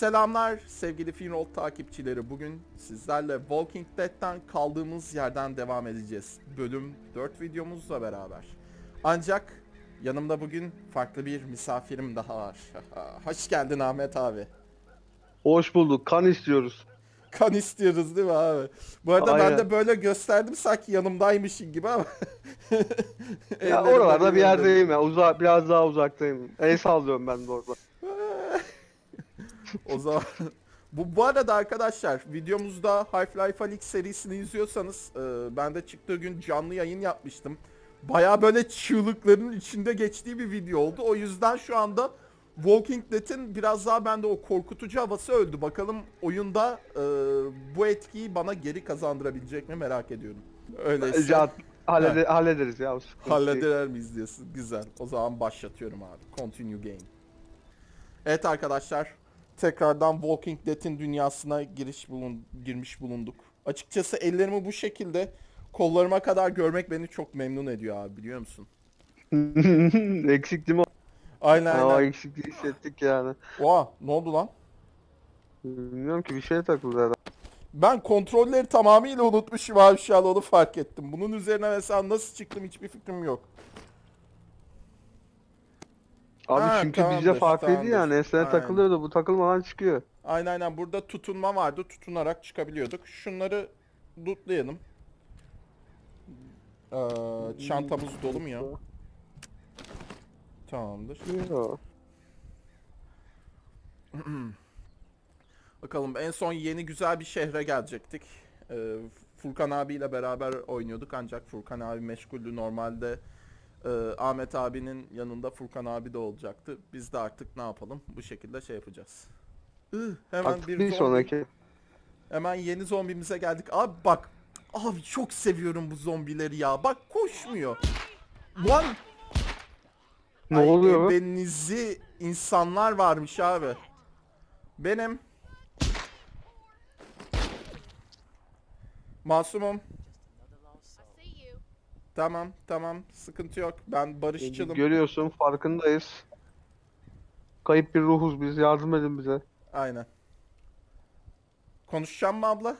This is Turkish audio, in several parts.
Selamlar sevgili Finroll takipçileri. Bugün sizlerle Walking Dead'ten kaldığımız yerden devam edeceğiz. Bölüm 4 videomuzla beraber. Ancak yanımda bugün farklı bir misafirim daha var. Hoş geldin Ahmet abi. Hoş bulduk. Kan istiyoruz. Kan istiyoruz değil mi abi? Bu arada ben Aynen. de böyle gösterdim sanki yanımdaymışın gibi ama. Ya oralarda bir yerdeyim ya. Uza biraz daha uzaktayım. El sallıyorum ben de orada. O zaman bu bu arada arkadaşlar videomuzda Half-Life Alyx serisini izliyorsanız e, ben de çıktığı gün canlı yayın yapmıştım. Baya böyle çığlıkların içinde geçtiği bir video oldu. O yüzden şu anda Walking Dead'in biraz daha bende o korkutucu havası öldü. Bakalım oyunda e, bu etkiyi bana geri kazandırabilecek mi merak ediyorum. Öyleyse Ya, hallede- hallederiz ya. Halleder miyiz diyorsun. Güzel. O zaman başlatıyorum abi. Continue game. Evet arkadaşlar. Tekrardan Walking Dead'in dünyasına giriş bulun girmiş bulunduk. Açıkçası ellerimi bu şekilde kollarıma kadar görmek beni çok memnun ediyor abi biliyor musun? Eksik değil mi? Aynen aynen. eksikliği hissettik yani. Oha ne oldu lan? Bilmiyorum ki bir şeye takıldı herhalde. Ben kontrolleri tamamıyla unutmuşum abi şu an onu fark ettim. Bunun üzerine mesela nasıl çıktım hiçbir fikrim yok. Abi Ha, çünkü bizde tamamdır, farklıydı tamamdır. yani. Eskiden Aynen. takılıyordu. Bu takılmadan çıkıyor. Aynen aynen burada tutunma vardı. Tutunarak çıkabiliyorduk. Şunları lootlayalım. Ee, çantamız dolu mu ya? Tamamdır. Bakalım en son yeni güzel bir şehre gelecektik. Ee, Furkan abiyle beraber oynuyorduk ancak Furkan abi meşguldü. Normalde e, Ahmet abinin yanında Furkan abi de olacaktı. Biz de artık ne yapalım? Bu şekilde şey yapacağız. Ih, hemen Artık bir, bir zombi- sonraki. Hemen yeni zombimize geldik. Abi bak. Abi çok seviyorum bu zombileri ya. Bak koşmuyor. Lan. Ne Ay, oluyor? be? Ebenizi insanlar varmış abi. Benim. Masumum. Tamam tamam sıkıntı yok. Ben barışçılım. Görüyorsun farkındayız. Kayıp bir ruhuz biz. Yardım edin bize. Aynen. Konuşacağım mı abla?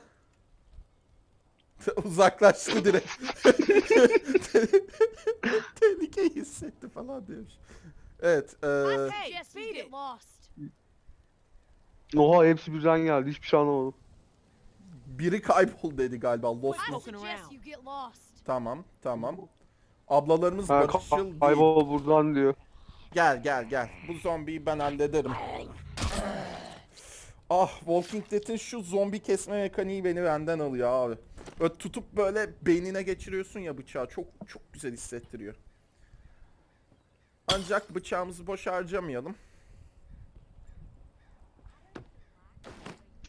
Uzaklaştı direkt. Tehlikeyi hissetti falan demiş. Evet. lost. Oha hepsi birden geldi. Hiçbir şey anlamadım. biri kaybol dedi galiba. Lost mu? Tamam tamam. Ablalarımız Ha, barışçıl değil. kaybol buradan diyor. Gel gel gel. Bu zombiyi ben hallederim. Ah Walking Dead'in şu zombi kesme mekaniği beni benden alıyor abi. Böyle tutup böyle beynine geçiriyorsun ya bıçağı. Çok çok güzel hissettiriyor. Ancak bıçağımızı boş harcamayalım.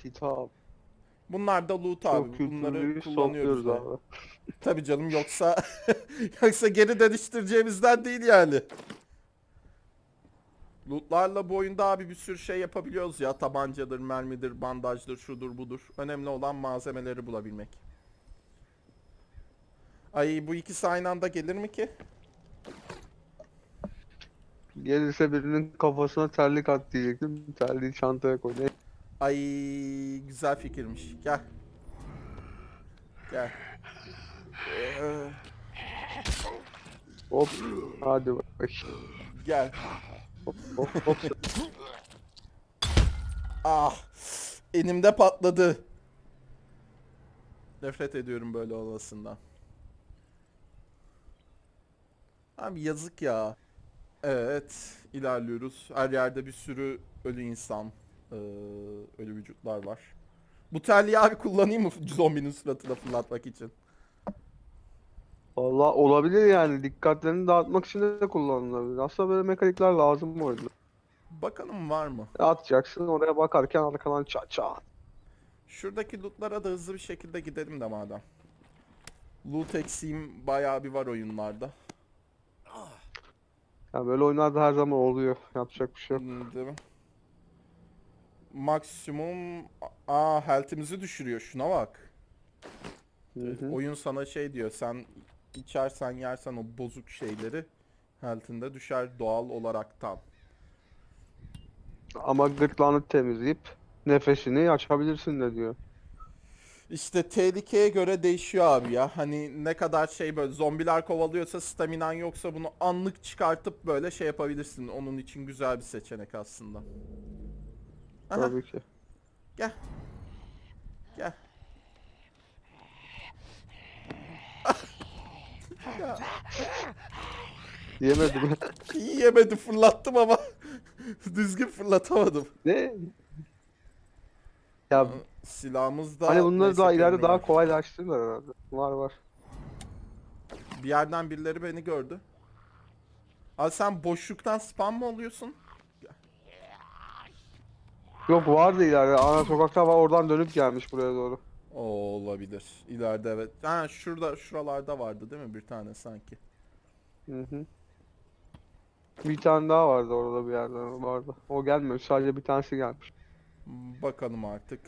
Kitap. Bunlar da loot Çok abi. Bunları kültürlüyü kullanıyoruz. abi. Tabii canım yoksa yoksa geri dönüştüreceğimizden değil yani. Lootlarla bu oyunda abi bir sürü şey yapabiliyoruz ya. Tabancadır, mermidir, bandajdır, şudur budur. Önemli olan malzemeleri bulabilmek. Ay bu ikisi aynı anda gelir mi ki? Gelirse birinin kafasına terlik at diyecektim. Terliği çantaya koy. Ay güzel fikirmiş. Gel. Gel. Ee, Hop. Hadi bak. gel. Hop hop hop. Ah. Elimde patladı. Nefret ediyorum böyle olmasından. Abi yazık ya. Evet, ilerliyoruz. Her yerde bir sürü ölü insan, eee, ölü vücutlar var. Bu terliği abi kullanayım mı zombinin suratına fırlatmak için? Valla olabilir yani. Dikkatlerini dağıtmak için de kullanılabilir. Aslında böyle mekanikler lazım bu oyunda. Bakalım var mı? Atacaksın oraya bakarken arkadan çat çat. Şuradaki lootlara da hızlı bir şekilde gidelim de madem. Loot eksiğim bayağı bir var oyunlarda. Ya böyle oyunlarda her zaman oluyor. Yapacak bir şey yok. Değil mi? Maksimum aa health'imizi düşürüyor. Şuna bak. Hı hı. Oyun sana şey diyor. Sen içersen yersen o bozuk şeyleri health'inde düşer doğal olaraktan. Ama gırtlağını temizleyip nefesini açabilirsin de diyor. İşte tehlikeye göre değişiyor abi ya. Hani ne kadar şey böyle zombiler kovalıyorsa staminan yoksa bunu anlık çıkartıp böyle şey yapabilirsin. Onun için güzel bir seçenek aslında. Aha, Tabii ki. gel. Gel. Yemedim. yemedi fırlattım ama düzgün fırlatamadım. ne? Ya Silahımız da hani bunları neyse daha ileride daha kolaylaştırırlar herhalde. Var var. Bir yerden birileri beni gördü. Abi sen boşluktan spam mı oluyorsun? Yok vardı ileride. Ana sokakta var oradan dönüp gelmiş buraya doğru. O olabilir. İleride evet. Ha şurada şuralarda vardı değil mi bir tane sanki? Hı hı. Bir tane daha vardı orada bir yerden vardı. O gelmiyor. Sadece bir tanesi gelmiş. Bakalım artık.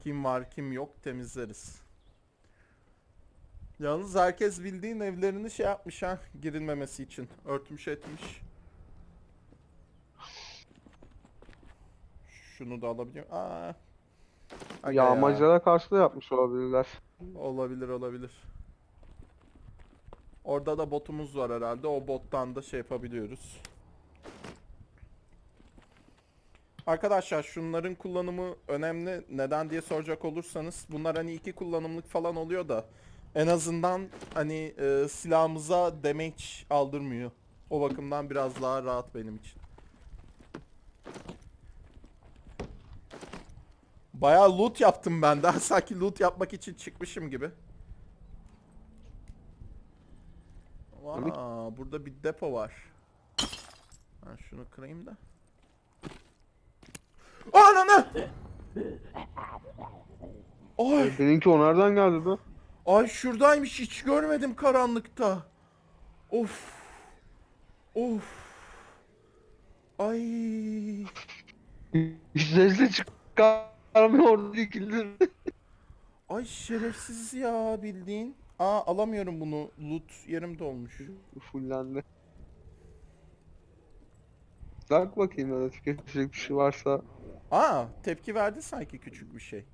Kim var kim yok temizleriz. Yalnız herkes bildiğin evlerini şey yapmış ha girilmemesi için. Örtmüş etmiş. Şunu da alabiliyorum. Aa. Aga ya. Yağmacılara karşı da yapmış olabilirler. Olabilir olabilir. Orada da botumuz var herhalde. O bottan da şey yapabiliyoruz. Arkadaşlar şunların kullanımı önemli. Neden diye soracak olursanız bunlar hani iki kullanımlık falan oluyor da en azından hani e, silahımıza damage aldırmıyor. O bakımdan biraz daha rahat benim için. Bayağı loot yaptım ben daha sanki loot yapmak için çıkmışım gibi. Aa, burada bir depo var. Ben şunu kırayım da. Ananı! Ay, Seninki o nereden geldi be? ay şuradaymış hiç görmedim karanlıkta. Of. Of. Ay. Hiç sesle çıkarmıyor orada dikildir. Ay şerefsiz ya bildiğin. Aa alamıyorum bunu. Loot yerim dolmuş. Fullendi. Bak bakayım öyle tüketecek bir şey varsa. Aa tepki verdi sanki küçük bir şey.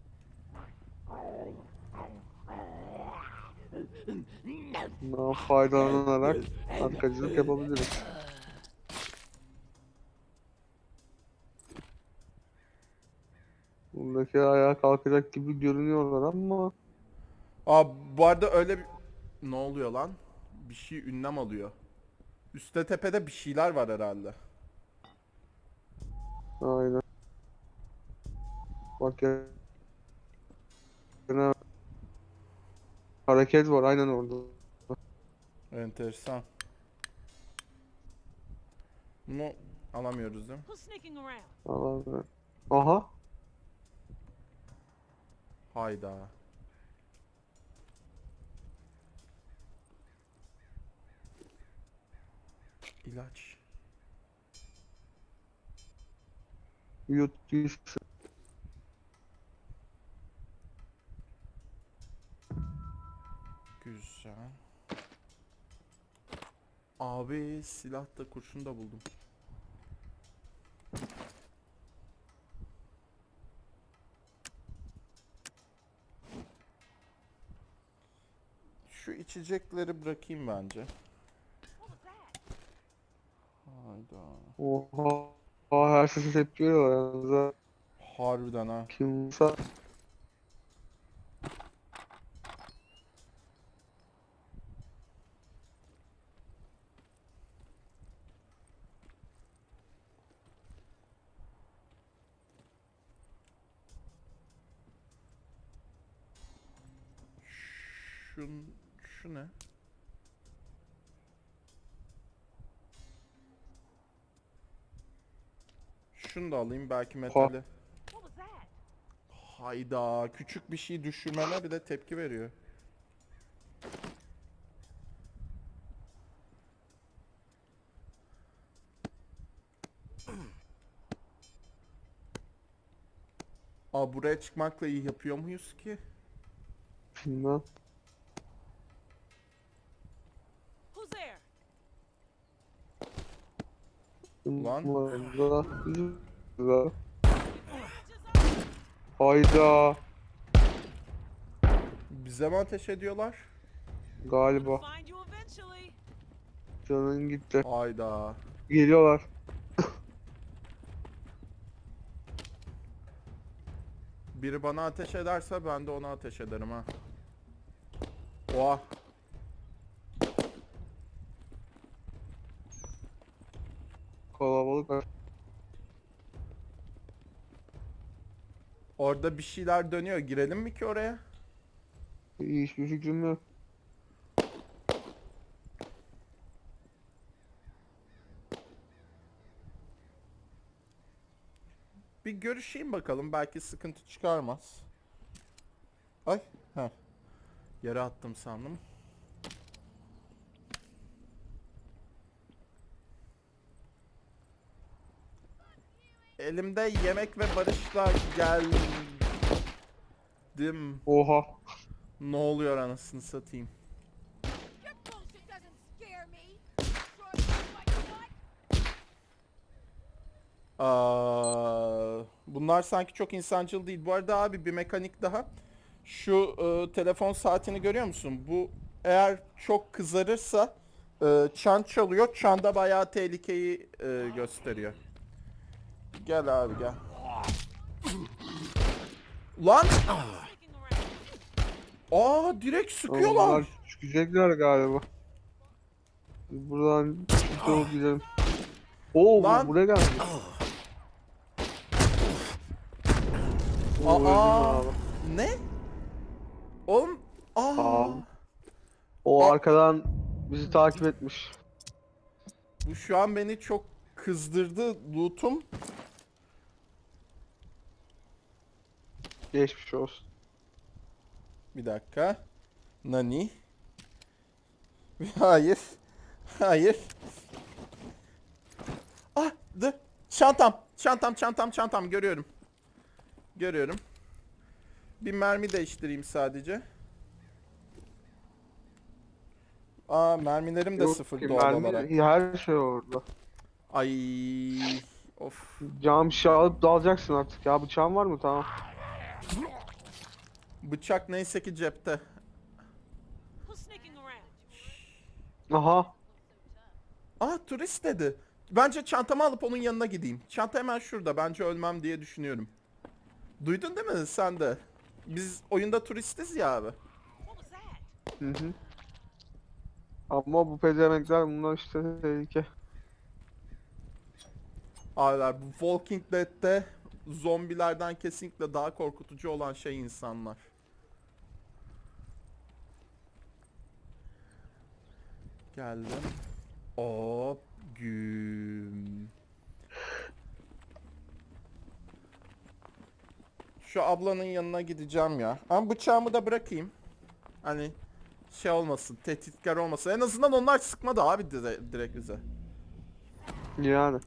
Bundan faydalanarak arkacılık yapabiliriz. Buradaki ayağa kalkacak gibi görünüyorlar ama Aa bu arada öyle bir... Ne oluyor lan? Bir şey ünlem alıyor. Üste tepede bir şeyler var herhalde. aynen. Bak ya. Yine hareket var aynen orada. Enteresan. Bunu alamıyoruz değil mi? Allah'ım. Aha. Hayda. İlaç. Yut. Güzel. Abi silah da kurşun da buldum. Şu içecekleri bırakayım bence. Hayda. Oha. Oha her sesi tepki veriyorlar yalnız ha. Harbiden ha. Kimse Şun, şu ne? Şunu da alayım belki metali. Hayda küçük bir şey düşürmeme bile tepki veriyor. Aa buraya çıkmakla iyi yapıyor muyuz ki? bilmem. Who's there? Lan. Hayda. Bize mi ateş ediyorlar? Galiba. Canın gitti. Hayda. Geliyorlar. Biri bana ateş ederse ben de ona ateş ederim ha. Oha. Kalabalık Orada bir şeyler dönüyor. Girelim mi ki oraya? Hiçbir fikrim yok. Bir görüşeyim bakalım. Belki sıkıntı çıkarmaz. Ay. Heh. Yere attım sandım. Elimde yemek ve barışla geldim. Oha. Ne oluyor anasını satayım. Aa, bunlar sanki çok insancıl değil. Bu arada abi bir mekanik daha. Şu e, telefon saatini görüyor musun? Bu eğer çok kızarırsa e, çan çalıyor. Çanda bayağı tehlikeyi e, gösteriyor. Gel abi gel. Lan! Aa direkt sıkıyorlar. Çıkacaklar galiba. Buradan çıkıp gidelim. Oo Lan. bu buraya geldi. Oo, Aa, ne? Oğlum, aa, Aa. O arkadan bizi takip etmiş. bu şu an beni çok kızdırdı loot'um. Geçmiş olsun. Bir dakika. Nani? Hayır. Hayır. Ah, dur. Çantam. Çantam, çantam, çantam. Görüyorum. Görüyorum. Bir mermi değiştireyim sadece. Aa, mermilerim de Yok sıfır ki, doğal mermi- olarak. Her şey orada. Ay. Of. Cam şişe alıp dalacaksın artık ya. Bıçağın var mı? Tamam. Bıçak neyse ki cepte. Aha. Aa turist dedi. Bence çantamı alıp onun yanına gideyim. Çanta hemen şurada. Bence ölmem diye düşünüyorum. Duydun değil mi sen de? Biz oyunda turistiz ya abi. Hı hı. Ama bu pezemekler bunlar işte tehlike. Abiler bu Walking Dead'te zombilerden kesinlikle daha korkutucu olan şey insanlar. Geldim. Hop güm. Şu ablanın yanına gideceğim ya. Ama bıçağımı da bırakayım. Hani şey olmasın, tehditkar olmasın. En azından onlar sıkmadı abi dire- direkt bize. Yani.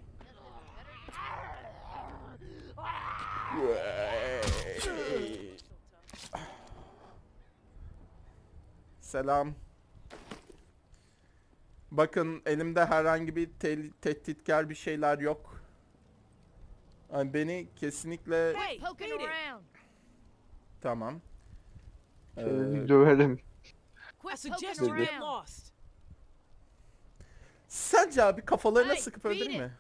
Selam. Bakın elimde herhangi bir tel- tehditkar bir şeyler yok. Yani beni kesinlikle Hey, tamam. Ee, Seni lost. sence abi kafalarına sıkıp öldürür mü?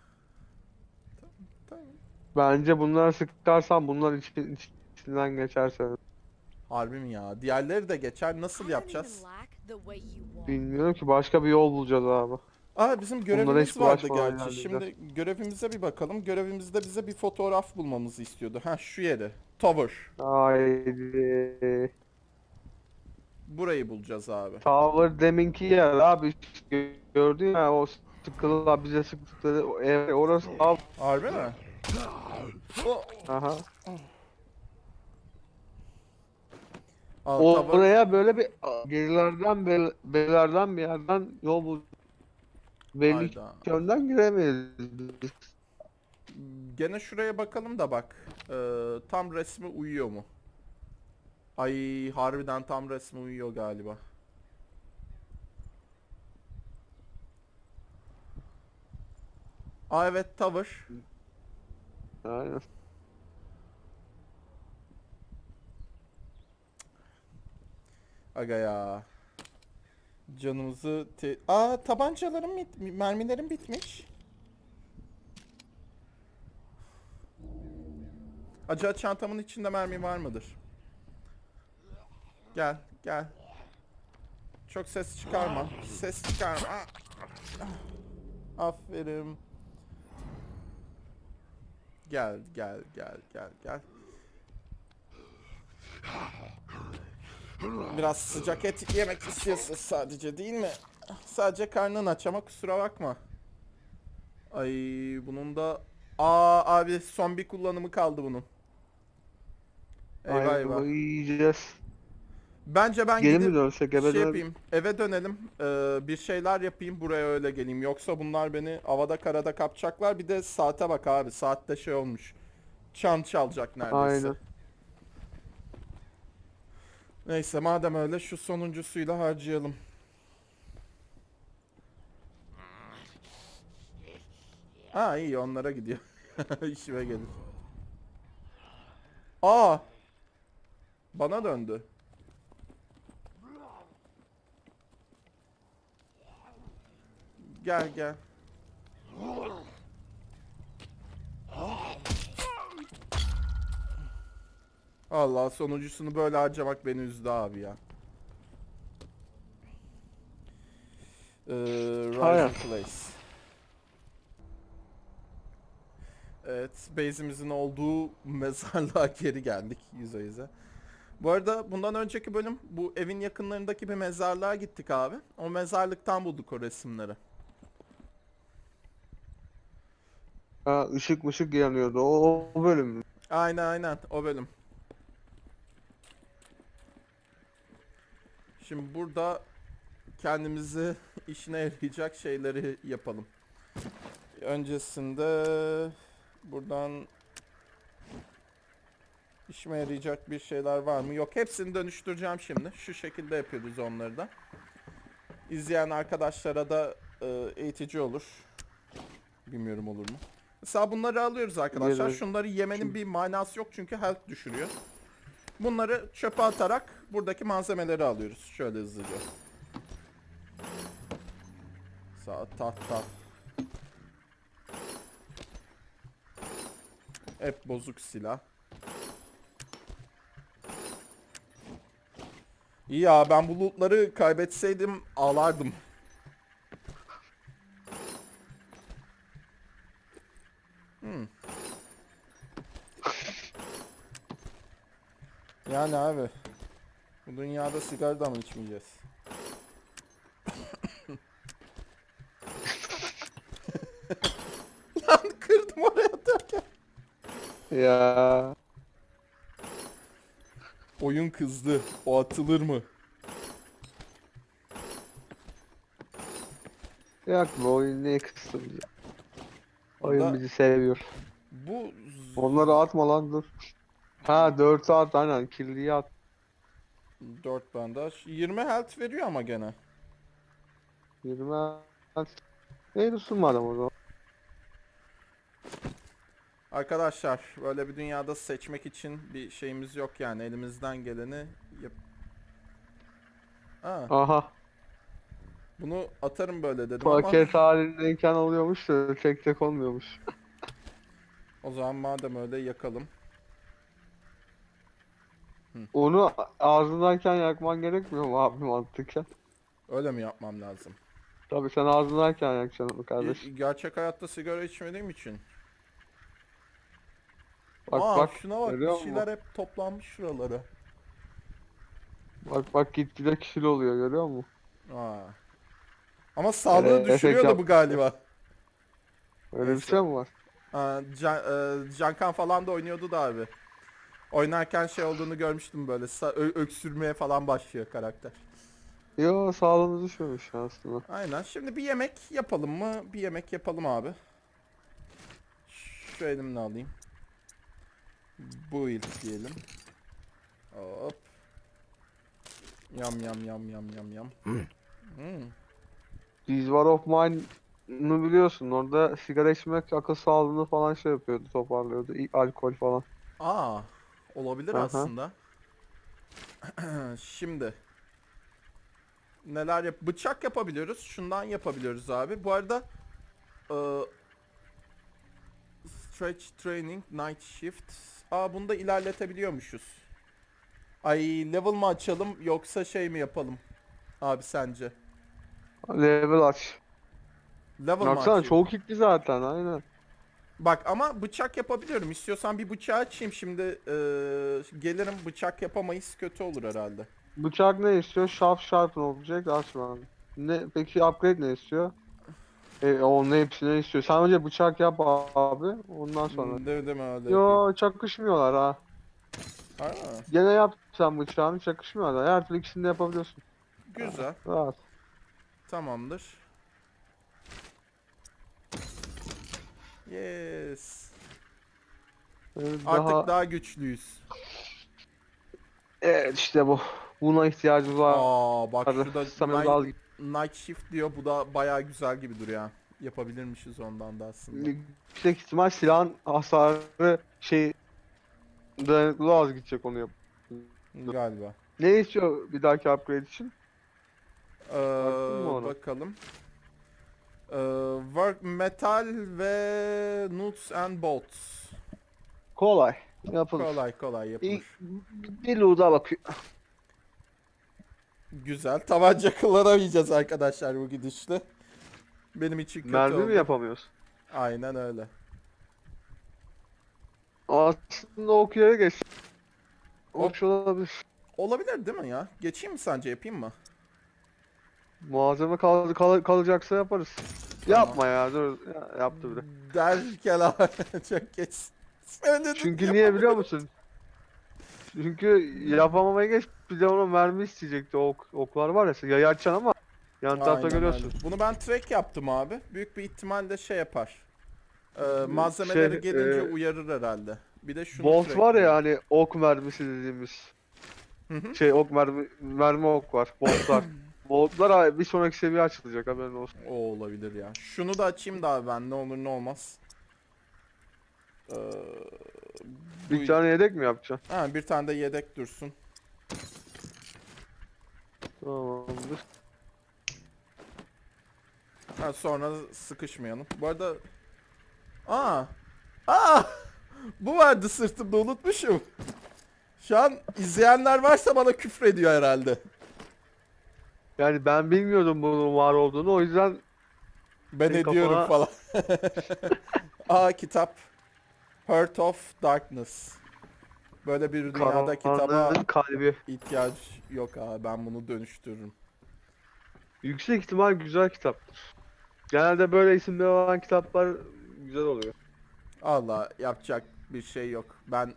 Bence bunları sıkarsan bunlar için, iç- içinden geçersen. Harbi mi ya? Diğerleri de geçer. Nasıl yapacağız? Bilmiyorum ki başka bir yol bulacağız abi. Aa bizim görevimiz vardı bulaşmadan gerçi. Şimdi halledeceğiz. görevimize bir bakalım. Görevimizde bize bir fotoğraf bulmamızı istiyordu. Ha şu yeri. Tower. Haydi. Burayı bulacağız abi. Tower deminki yer abi. Gö- Gördün ya o sıkılar bize sıktıkları o ev orası abi. Harbi mi? O, Aha. Aa, O tower- oraya böyle bir gerilerden bel- berilerden bir yerden yol bul. Belli Hayda. ki önden giremeyiz. biz. Gene şuraya bakalım da bak. Ee, tam resmi uyuyor mu? Ay harbiden tam resmi uyuyor galiba. Aa evet tower. Aynen. Aga ya. Canımızı te Aa tabancalarım bit mermilerim bitmiş. Acaba çantamın içinde mermi var mıdır? Gel, gel. Çok ses çıkarma. Ses çıkarma. Ah. Aferin. Gel, gel, gel, gel, gel. Biraz sıcak et yemek istiyorsun sadece değil mi? Sadece karnın aç ama kusura bakma. Ay bunun da... Aa abi son bir kullanımı kaldı bunun. Eyvah eyvah. Yiyeceğiz. Bence ben gidip mi dönsek eve şey yapayım. Eve dönelim. Ee, bir şeyler yapayım buraya öyle geleyim. Yoksa bunlar beni havada karada kapacaklar. Bir de saate bak abi. Saatte şey olmuş. Çan çalacak neredeyse. Aynen. Neyse madem öyle şu sonuncusuyla harcayalım. Ha iyi onlara gidiyor. İşime gelir. Aa! Bana döndü. Gel gel. Allah sonuncusunu böyle harcamak beni üzdü abi ya. Ee. Rising Place. Evet, base'imizin olduğu mezarlığa geri geldik yüze yüze. Bu arada bundan önceki bölüm bu evin yakınlarındaki bir mezarlığa gittik abi. O mezarlıktan bulduk o resimleri. Ha, ışık mışık yanıyordu. O, o bölüm mü? Aynen aynen o bölüm. Şimdi burada kendimizi işine yarayacak şeyleri yapalım. Öncesinde buradan işime yarayacak bir şeyler var mı? Yok hepsini dönüştüreceğim şimdi. Şu şekilde yapıyoruz onları da. İzleyen arkadaşlara da e, eğitici olur. Bilmiyorum olur mu? Mesela bunları alıyoruz arkadaşlar. Gelir. Şunları yemenin bir manası yok çünkü health düşürüyor. Bunları çöpe atarak buradaki malzemeleri alıyoruz. Şöyle hızlıca. Sağ tahta. Hep bozuk silah. İyi ya ben bu lootları kaybetseydim ağlardım. Yani abi. Bu dünyada sigara da mı içmeyeceğiz? Lan kırdım oraya atarken. Ya. Oyun kızdı. O atılır mı? Yak bu oyun ne kıstım ya. Oyun bizi seviyor. Bu Onları atma lan dur. Ha 4 at aynen kirliyi at. 4 bandaj. 20 health veriyor ama gene. 20 at. Ne dursun madem o zaman. Arkadaşlar böyle bir dünyada seçmek için bir şeyimiz yok yani elimizden geleni yap. Aa, Aha. bunu atarım böyle dedim ama Paket halindeyken oluyormuş da tek tek olmuyormuş. o zaman madem öyle yakalım. Onu ağzındayken yakman gerekmiyor mu abi mantıken? Öyle mi yapmam lazım? Tabii sen ağzındayken yakacaksın kardeş. gerçek hayatta sigara içmediğim için. Bak Aa bak şuna bak bir şeyler hep toplanmış şuralara. Bak bak gitgide kişili oluyor görüyor musun? Aa. Ama sağlığı Ee, düşürüyor da bu galiba. Öyle bir şey mi var? Aa, Can, e, Cankan falan da oynuyordu da abi. Oynarken şey olduğunu görmüştüm böyle sa- ö- öksürmeye falan başlıyor karakter. Yo sağlığımız düşmemiş aslında. Aynen. Şimdi bir yemek yapalım mı? Bir yemek yapalım abi. Şu elimle alayım. Bu ilk diyelim. Hop. Yam yam yam yam yam yam. Hmm. These War of Mine'ı biliyorsun. Orada sigara içmek akıl sağlığını falan şey yapıyordu, toparlıyordu. İ- Alkol falan. Aa, olabilir Aha. aslında. Şimdi neler yap bıçak yapabiliyoruz. Şundan yapabiliyoruz abi. Bu arada e, stretch training night shift. Aa bunu da ilerletebiliyormuşuz. Ay level mı açalım yoksa şey mi yapalım? Abi sence? Level aç. Level mı Baksana açayım? çok kitli zaten aynen. Bak ama bıçak yapabiliyorum. İstiyorsan bir bıçağı açayım şimdi. e, gelirim bıçak yapamayız kötü olur herhalde. Bıçak ne istiyor? Sharp sharp olacak açma. Ne peki upgrade ne istiyor? E, onun hepsini istiyor. Sen önce bıçak yap abi. Ondan sonra. Değil, değil mi öyle yapayım. Yo çakışmıyorlar ha. Ha, Gene yap sen bıçağını çakışmıyorlar. Her türlü ikisini de yapabiliyorsun. güzel. Rahat. Tamamdır. Yes. Evet, Artık daha... daha, güçlüyüz. Evet işte bu. Buna ihtiyacımız var. Aa bak Hadi, şurada night, night shift diyor. Bu da bayağı güzel gibi duruyor. Yapabilirmişiz ondan da aslında. Yüksek ihtimal silahın hasarı şey dayanıklılığı az gidecek onu yap. Galiba. Ne istiyor bir dahaki upgrade için? Ee, bakalım. Ee, work metal ve nuts and bolts. Kolay. Yapılır. Kolay kolay yapılır. İlk bir loot'a bakıyor. Güzel. Tabanca kullanamayacağız arkadaşlar bu gidişle. Benim için kötü Mermi oldu. mi yapamıyoruz? Aynen öyle. Aslında okuya geç. Ok olabilir. Olabilir değil mi ya? Geçeyim mi sence yapayım mı? Malzeme kal kal kalacaksa yaparız. Tamam. Yapma ya dur. Ya, yaptı bile. Derken abi çok geç. Çünkü niye biliyor musun? Çünkü yapamamaya geç bir de ona mermi isteyecekti ok, oklar var ya yayı açacaksın ama yan tarafta Aynen görüyorsun. öyle. Bunu ben track yaptım abi. Büyük bir ihtimalle şey yapar. Ee, malzemeleri Şey, gelince e, uyarır herhalde. Bir de şunu Bolt var ya hani ok mermisi dediğimiz. Hı hı. Şey ok mermi mermi ok var. Boltlar. Boltlar abi bir sonraki seviye açılacak haberin olsun. O olabilir ya. Şunu da açayım da abi ben ne olur ne olmaz. Ee, bu- Bir tane yedek mi yapacaksın? Ha, bir tane de yedek dursun. Tamamdır. Ha, sonra sıkışmayalım. Bu arada... Aa! Aa! Bu vardı sırtımda unutmuşum. Şu an izleyenler varsa bana küfrediyor herhalde. Yani ben bilmiyordum bunun var olduğunu o yüzden Ben Senin ediyorum kafana- falan. Aa kitap. Heart of Darkness. Böyle bir dünyada kitaba kalbi. ihtiyaç yok abi. Ben bunu dönüştürürüm. Yüksek ihtimal güzel kitaptır. Genelde böyle isimleri olan kitaplar güzel oluyor. Allah yapacak bir şey yok. Ben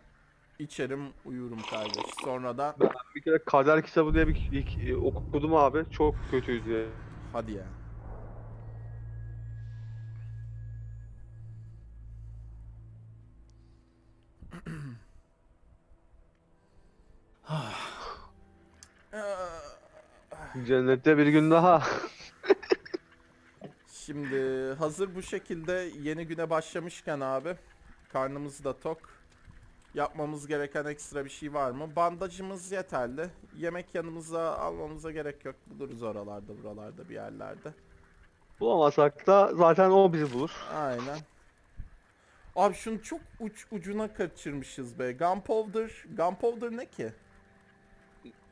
içerim uyurum kardeş. Sonra da Bir kere Kader kitabı diye bir ilk, okudum abi. Çok kötüydü hadi ya. Cennette bir gün daha. Şimdi hazır bu şekilde yeni güne başlamışken abi karnımız da tok. Yapmamız gereken ekstra bir şey var mı? Bandajımız yeterli. Yemek yanımıza almamıza gerek yok. Buluruz oralarda buralarda bir yerlerde. Bulamasak da zaten o bizi bulur. Aynen. Abi şunu çok uç ucuna kaçırmışız be. Gunpowder. Gunpowder ne ki?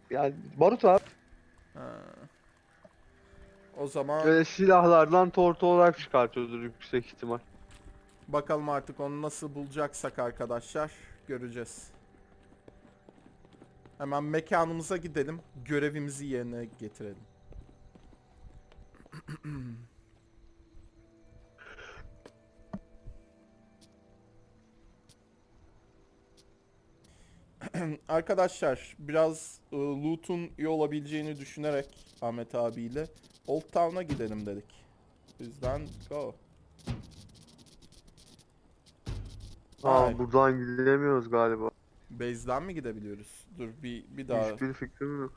Yani barut abi. Ha. O zaman Böyle silahlardan tortu olarak çıkartıyordur yüksek ihtimal. bakalım artık onu nasıl bulacaksak arkadaşlar göreceğiz. Hemen mekanımıza gidelim. Görevimizi yerine getirelim. Arkadaşlar biraz e, loot'un iyi olabileceğini düşünerek Ahmet abiyle Old Town'a gidelim dedik. Bizden go. Aa Ay. buradan gidemiyoruz galiba. Base'den mi gidebiliyoruz? Dur bir bir daha. Hiçbir fikrim yok.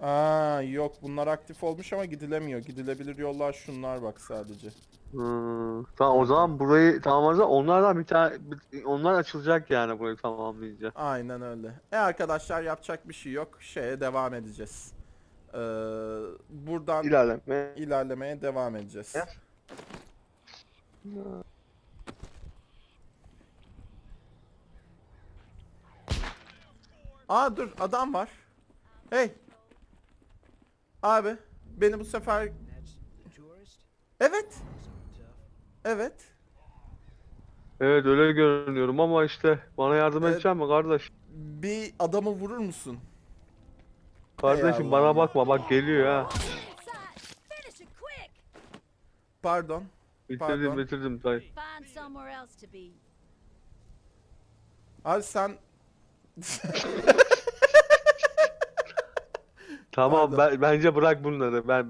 Aa yok bunlar aktif olmuş ama gidilemiyor. Gidilebilir yollar şunlar bak sadece. Hmm, tamam o zaman burayı tamamlarsa onlardan bir tane bir- onlar açılacak yani burayı tamamlayınca. Aynen öyle. E arkadaşlar yapacak bir şey yok. Şeye devam edeceğiz. Ee, buradan İlerleme. ilerlemeye devam edeceğiz. Aa dur adam var. Hey. Abi beni bu sefer evet evet Evet öyle görünüyorum ama işte bana yardım Evet. edecek mi kardeş? bir adamı vurur musun? Kardeşim bana bakma bak geliyor ha. Pardon. Bitirdim Pardon. bitirdim be. Abi sen Tamam ben, bence bırak bunları. Ben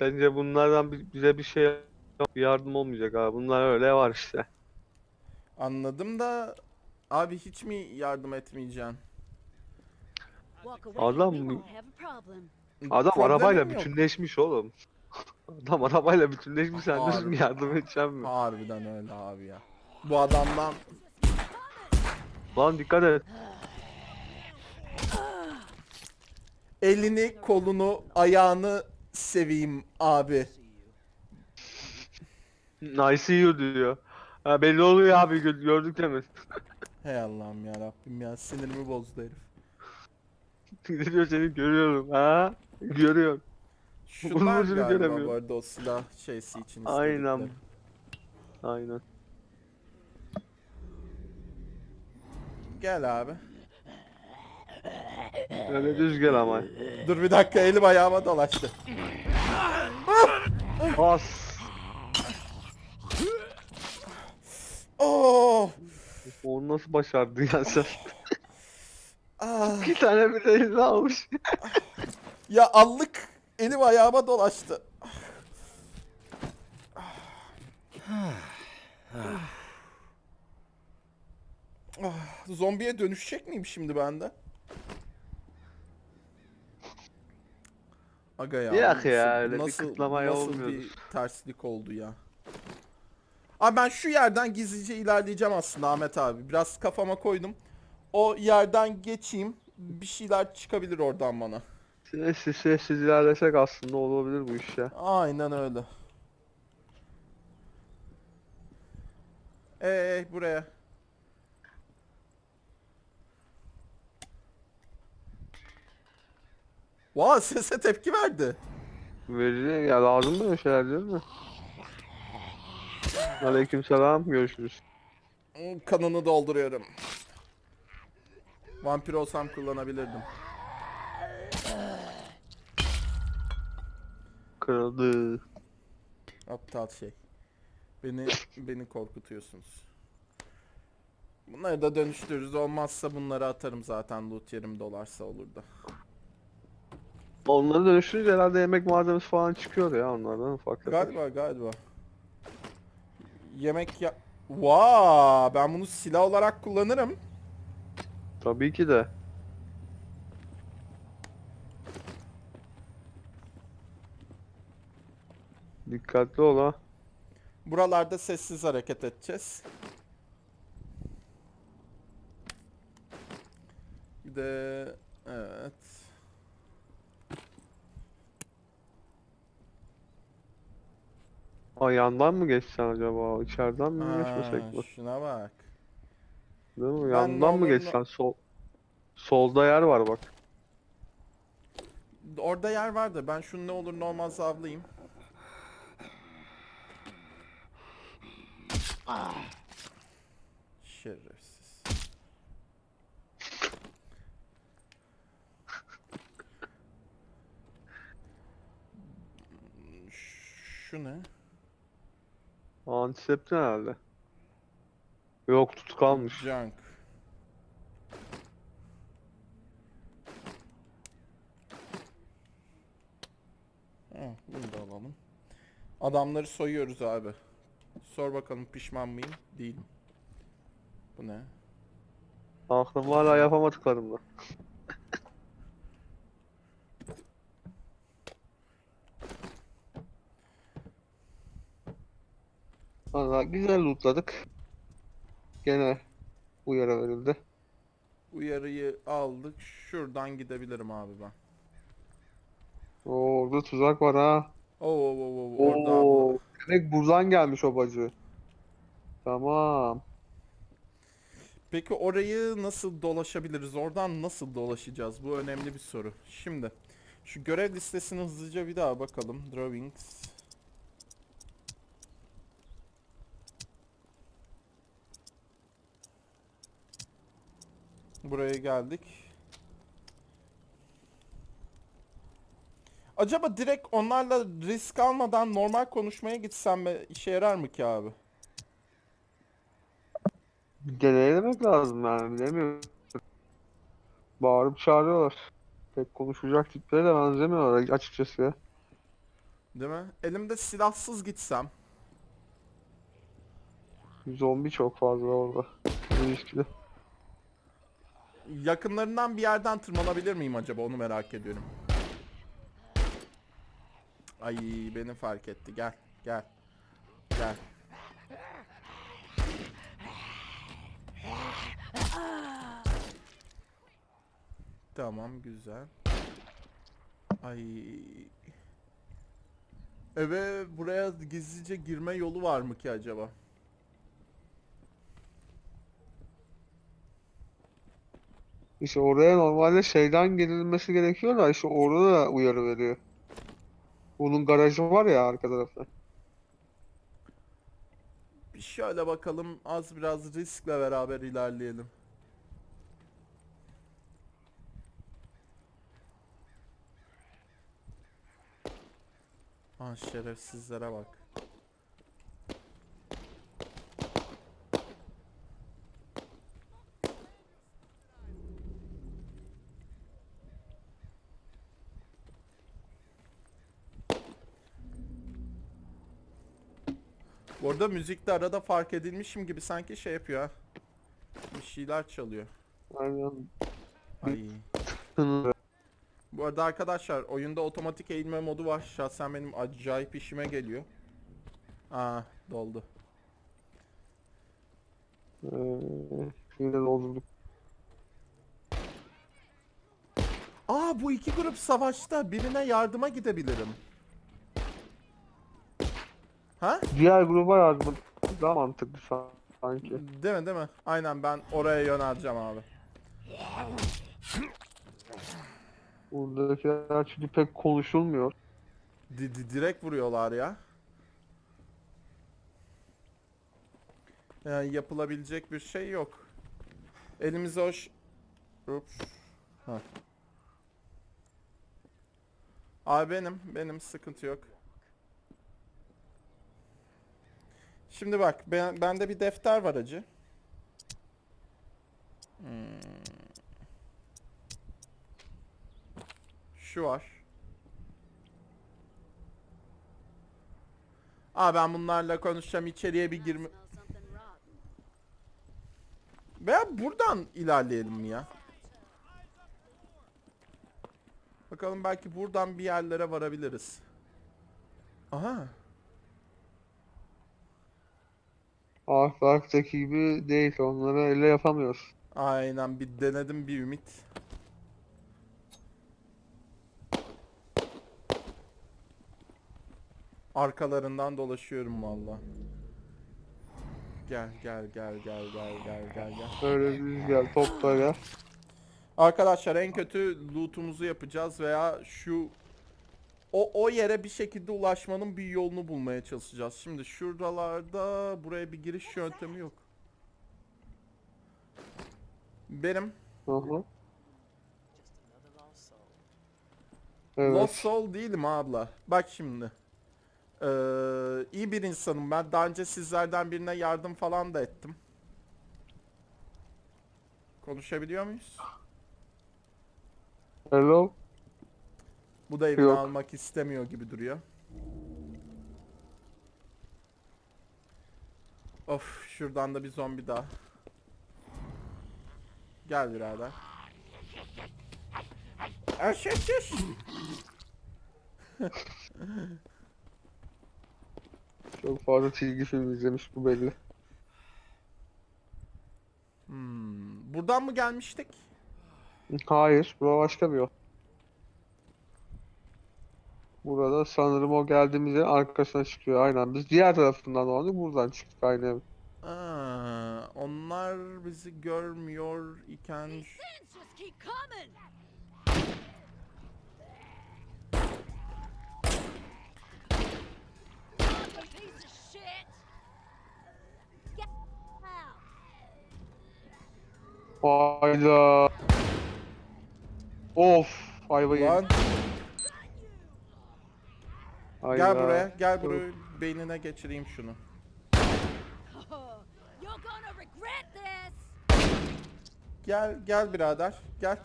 bence bunlardan bi- bize bir şey yok, yardım olmayacak abi. Bunlar öyle var işte. anladım da abi hiç mi yardım etmeyeceksin? Adam. Adam Problemim arabayla yok. bütünleşmiş oğlum. Adam arabayla bütünleşmiş sen ki yardım edeceğim mi? Harbiden öyle abi ya. Bu adamdan Lan dikkat et. Elini, kolunu, ayağını seveyim abi. See you diyor. Ha, belli oluyor abi gö- gördük de mi? Hey Allah'ım ya Rabbim ya sinirimi bozdu herif. diyor seni görüyorum ha. Görüyorum. Şunlar ucunu galiba bu göremiyorum. arada o silah şeysi için Aynen. istedikleri. Aynen. Gel abi. Öyle düz gel ama. Dur bir dakika elim ayağıma dolaştı. As. Oh! Onu nasıl başardın ya sen? Ah! İki tane bir eline almış. Ya allık elim ayağıma dolaştı. Ah, Zombiye dönüşecek miyim şimdi ben Aga ya. Yok nasıl- ya, öyle bir nasıl, kıtlamaya nasıl olmuyordur. bir terslik oldu ya. Abi ben şu yerden gizlice ilerleyeceğim aslında Ahmet abi. Biraz kafama koydum. O yerden geçeyim. Bir şeyler çıkabilir oradan bana. Sessiz sessiz ilerlesek aslında olabilir bu iş ya. Aynen öyle. Ey buraya. Vay sese tepki verdi. Verici ya lazım böyle şeyler değil mi? Aleykümselam görüşürüz. Hmm, Kanını dolduruyorum. Vampir olsam kullanabilirdim. Kırıldı. Aptal şey. Beni beni korkutuyorsunuz. Bunları da dönüştürürüz. Olmazsa bunları atarım zaten loot yerim dolarsa olur da. Onları dönüştürünce herhalde yemek malzemesi falan çıkıyor ya onlardan ufak tefek. Galiba galiba. Yemek ya... Vaa, ben bunu silah olarak kullanırım. Tabii ki de. Dikkatli ol ha. Buralarda sessiz hareket edeceğiz. Bir de evet. Aa, yandan mı geçsen acaba? İçeriden mi Ha, geçmesek mi? şuna bak. Değil mi? Yandan mı normal- geçsen? Sol Solda yer var bak. Orada yer vardı. Ben şunu ne olur ne olmaz avlayayım. Şerefsiz. Şu ne? Antiseptin herhalde. Yok tut kalmış. Junk. Heh, bunu da alalım. Adamları soyuyoruz abi. Sor bakalım pişman mıyım? Değilim. Bu ne? Aklım hala yapamadıklarım Valla güzel lootladık. Gene uyarı verildi. Uyarıyı aldık. Şuradan gidebilirim abi ben. Oo, orada tuzak var ha. Oo, oo, oo, oo, orada. Oo, demek buradan gelmiş o bacı. Tamam. Peki orayı nasıl dolaşabiliriz? Oradan nasıl dolaşacağız? Bu önemli bir soru. Şimdi şu görev listesini hızlıca bir daha bakalım. Drawings. Buraya geldik. Acaba direkt onlarla risk almadan normal konuşmaya gitsem mi işe yarar mı ki abi? Deneylemek lazım yani bilemiyorum. Bağırıp çağırıyorlar. Pek konuşacak tiplere de benzemiyorlar açıkçası ya. Değil mi? Elimde silahsız gitsem. Zombi çok fazla orada. İlişkili. Yakınlarından bir yerden tırmanabilir miyim acaba onu merak ediyorum. Ay beni fark etti. Gel, gel. Gel. Tamam, güzel. Ay. Eve buraya gizlice girme yolu var mı ki acaba? İşte oraya normalde şeyden girilmesi gerekiyor da işte orada da uyarı veriyor. Bunun garajı var ya arka tarafta. Şöyle bakalım az biraz riskle beraber ilerleyelim. Ha şerefsizlere bak. Bu arada müzikte arada fark edilmişim gibi sanki şey yapıyor ha. Bir şeyler çalıyor. Aynen. Ay. Bu arada arkadaşlar oyunda otomatik eğilme modu var. Şahsen benim acayip işime geliyor. Aa doldu. Ee, yine doldurduk. Aa bu iki grup savaşta birine yardıma gidebilirim. Ha? Diğer gruba yardım daha mantıklı sa- sanki. Değil mi değil mi? Aynen ben oraya yöneleceğim abi. Buradakiler çünkü pek konuşulmuyor. Di- di- direkt vuruyorlar ya. Yani yapılabilecek bir şey yok. Elimize hoş... Ups. Ha. Abi benim, benim sıkıntı yok. Şimdi bak, ben, bende bir defter var acı. Hmm. Şu var. Aa ben bunlarla konuşacağım içeriye bir girme... Veya buradan ilerleyelim mi ya? Bakalım belki buradan bir yerlere varabiliriz. Aha. Half-Life'daki gibi değil. Onları elle yapamıyoruz. Aynen bir denedim bir ümit. Arkalarından dolaşıyorum valla. Gel gel gel gel gel gel gel gel. Öyle düz gel, topla gel. Arkadaşlar en kötü loot'umuzu yapacağız veya şu o o yere bir şekilde ulaşmanın bir yolunu bulmaya çalışacağız. Şimdi şuralarda buraya bir giriş yöntemi yok. Benim Hı hı. Evet. Lost Soul değilim abla. Bak şimdi. Ee, iyi bir insanım ben. Daha önce sizlerden birine yardım falan da ettim. Konuşabiliyor muyuz? Hello. Bu da evini Yok. almak istemiyor gibi duruyor. Of şuradan da bir zombi daha. Gel birader. Aş aş aş. Çok fazla çizgi film izlemiş bu belli. Hmm, buradan mı gelmiştik? Hayır, bu başka bir yol. Burada sanırım o geldiğimizde arkasına çıkıyor. Aynen. Biz diğer tarafından dolandık. Buradan çıktık aynı ev. Aa, onlar bizi görmüyor iken These sins just keep coming. Ugly piece of shit. Get out. Hayda. Of. Ayva yedik. Lan Hayda. gel buraya gel buraya beynine geçireyim şunu. Gel gel birader gel.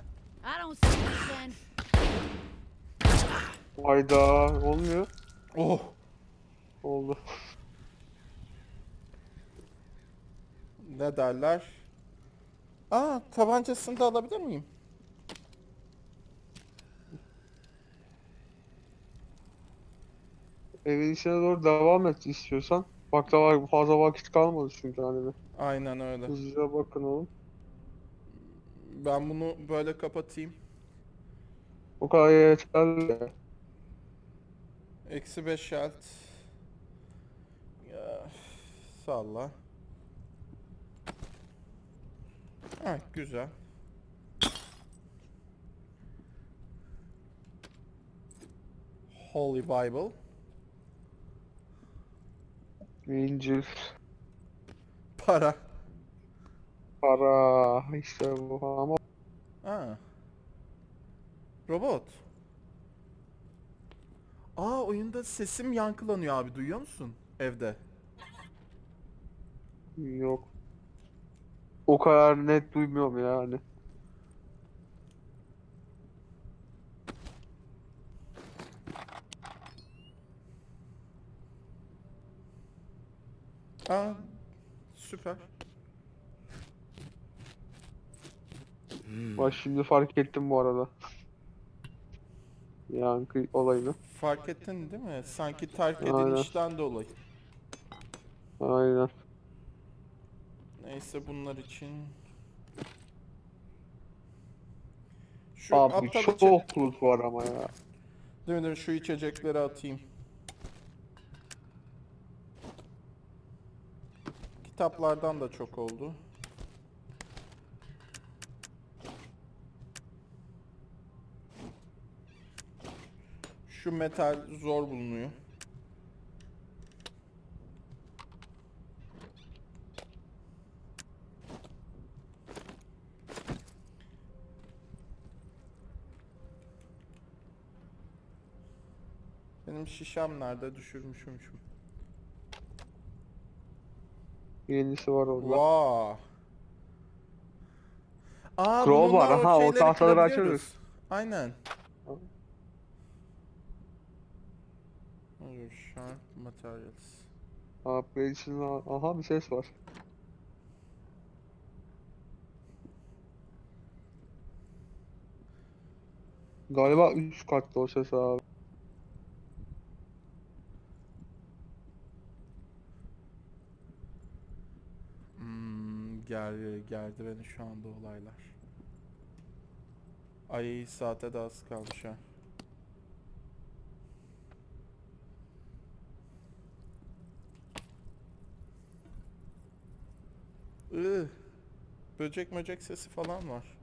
Hayda. Olmuyor. Oh. Oldu. Ne derler? Aa tabancasını da alabilir miyim? Evin içine doğru devam et istiyorsan. Bak da var fazla vakit kalmadı çünkü hani. Aynen öyle. Hızlıca bakın oğlum. Ben bunu böyle kapatayım. O kadar yeterli. Eksi 5 alt. Ya, salla. Ha güzel. Holy Bible. İncil. Para. Para. işte bu ama Ha. Robot. Aa oyunda sesim yankılanıyor abi duyuyor musun? Evde. yok. O kadar net duymuyorum yani. Aa süper. Bak şimdi fark ettim bu arada. Yankı olayını. Fark ettin değil mi? Sanki terk edilişten dolayı. Aynen. Neyse bunlar için. Şu Abi çok içe- loot var ama ya. Değil mi, değil mi? Şu içecekleri atayım. Kitaplardan da çok oldu. Şu metal zor bulunuyor. Benim şişem nerede? Düşürmüşüm şu. Yenisi var orada. Vaa. Aa, Crowbar, aha, o tahtaları açarız. Aynen. Dur, Sharp materials. Upgrade için aha bir ses var. Galiba üst katta o ses abi. Gel, geldi beni şu anda olaylar. Ay saate de az kalmış ha. Ih, böcek möcek sesi falan var.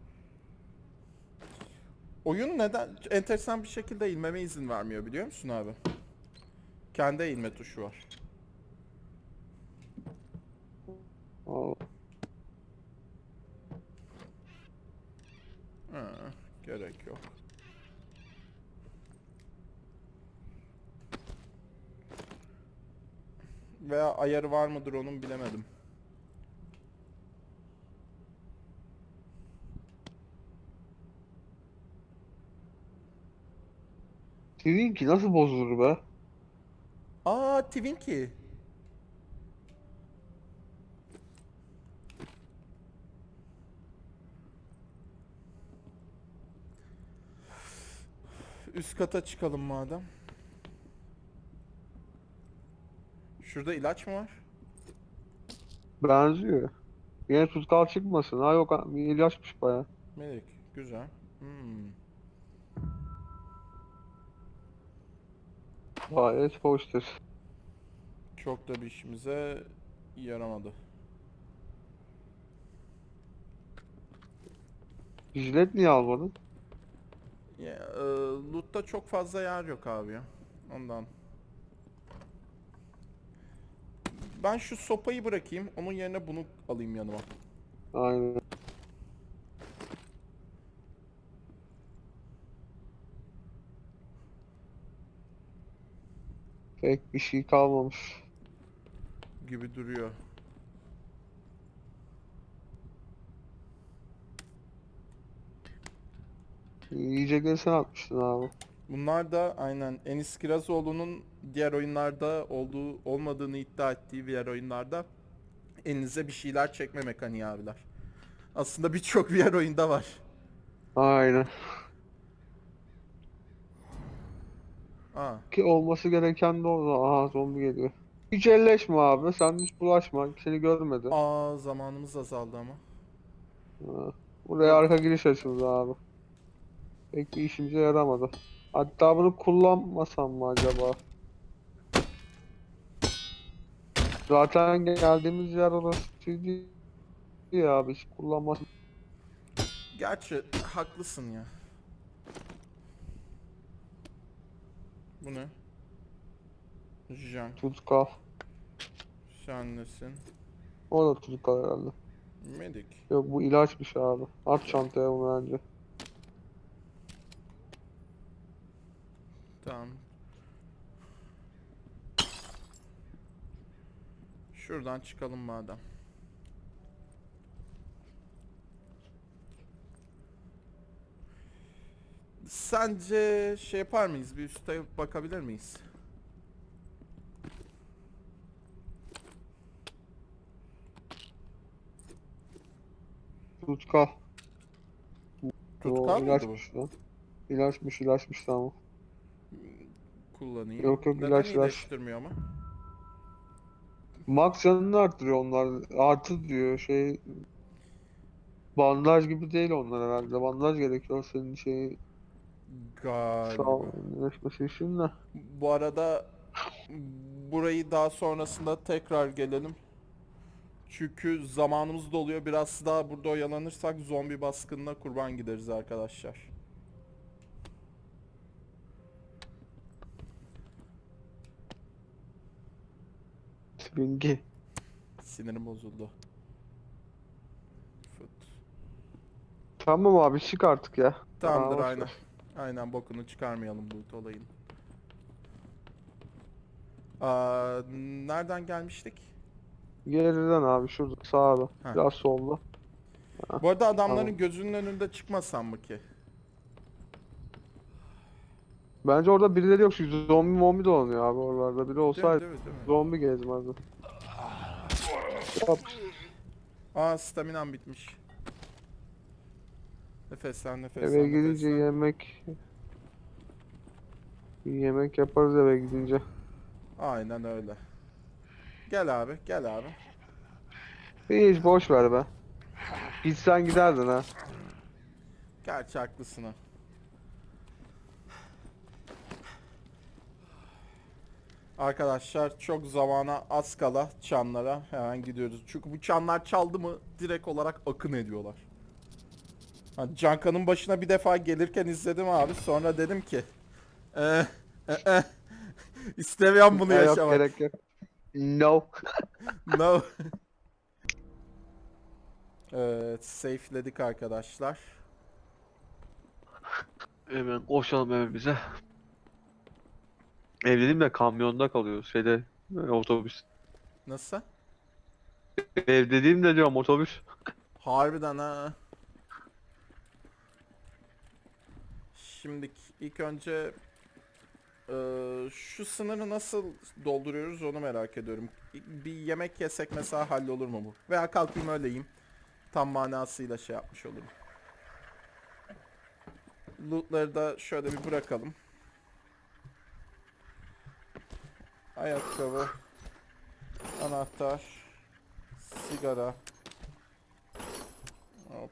Oyun neden enteresan bir şekilde eğilmeme izin vermiyor biliyor musun abi? Kendi eğilme tuşu var. Aa, Ha, gerek yok. Veya ayarı var mıdır onun bilemedim. Twinkie nasıl bozulur be? Aa Twinkie. Üst kata çıkalım madem. Şurada ilaç mı var? Benziyor. Yine tutkal çıkmasın. Ha yok ilaçmış baya. Melek, güzel. Hmm. Gayet hoştur. Çok da bir işimize yaramadı. Jilet niye almadın? Ya, e, loot'ta çok fazla yer yok abi ya. Ondan. Ben şu sopayı bırakayım. Onun yerine bunu alayım yanıma. Aynen. Pek bir şey kalmamış. Gibi duruyor. Yiyecekleri sen atmıştın abi. Bunlar da aynen Enis Kirazoğlu'nun diğer oyunlarda olduğu olmadığını iddia ettiği diğer oyunlarda elinize bir şeyler çekme mekaniği abiler. Aslında birçok diğer oyunda var. Aynen. Aa, Ki olması gereken de orada. Aha zombi geliyor. Hiç elleşme abi. Sen hiç bulaşma. Seni görmedi. aa zamanımız azaldı ama. Ha. Buraya arka giriş açıldı abi. Pek bir işimize yaramadı. Hatta bunu kullanmasam mı acaba? Zaten geldiğimiz yer orasıydı ya abi hiç kullanmasam. Gerçi haklısın ya. Bu ne? Jan. Tutkal. Sen nesin? O da tutkal herhalde. Medik. Yok bu ilaçmış abi. At çantaya bunu bence. Tamam. Şuradan çıkalım madem. Sence şey yapar mıyız? Bir üste bakabilir miyiz? Tutkal. Tutkal mıydı bu? İlaçmış ilaçmış tamam. Kullanayım. Yok, yok, Neden ilaç, ilaç. iyileştirmiyor ama? Max canını arttırıyor onlar. Artı diyor şey. Bandaj gibi değil onlar herhalde. Bandaj gerekiyor senin şeyi Galiba. sağlamlaşması için de. Bu arada burayı daha sonrasında tekrar gelelim. Çünkü zamanımız doluyor. Biraz daha burada oyalanırsak zombi baskınına kurban gideriz arkadaşlar. Swingi. Sinirim bozuldu. Fıt. Tamam abi çık artık ya. Tamamdır boş aynen. ver. Aynen bokunu çıkarmayalım bu olayın. Aa, nereden gelmiştik? Geriden abi şurada sağda. Ha. Biraz solda. Bu arada adamların Tamam. gözünün önünde çıkmasam mı ki? Bence orada birileri yok çünkü zombi mombi dolanıyor abi oralarda. Biri olsaydı değil mi, değil mi? zombi gezmezdi. Yap. Aa staminam bitmiş. Nefeslen nefeslen Eve gidince nefeslen. yemek bir yemek yaparız eve gidince. Aynen öyle. Gel abi gel abi. Hiç boş ver be. Gitsen giderdin ha. Gerçi haklısın ha. Arkadaşlar çok zamana az kala çanlara hemen gidiyoruz. Çünkü bu çanlar çaldı mı direkt olarak akın ediyorlar. Ha, Canka'nın başına bir defa gelirken izledim abi. Sonra dedim ki eh, eh, eh, istemiyorum bunu Ya yok yaşamak. gerek yok. No. No. evet, safe'ledik arkadaşlar. Hemen koşalım evimize. Ev dedim de kamyonda kalıyoruz. Şeyde e, otobüs. Nasıl? Ev dediğim de diyorum otobüs. Harbiden ha. Şimdi ilk önce eee, şu sınırı nasıl dolduruyoruz onu merak ediyorum. Bir yemek yesek mesela hallolur mu bu? Veya kalkayım öyle yiyeyim. Tam manasıyla şey yapmış olurum. Lootları da şöyle bir bırakalım. Ayakkabı, anahtar, sigara, Hop.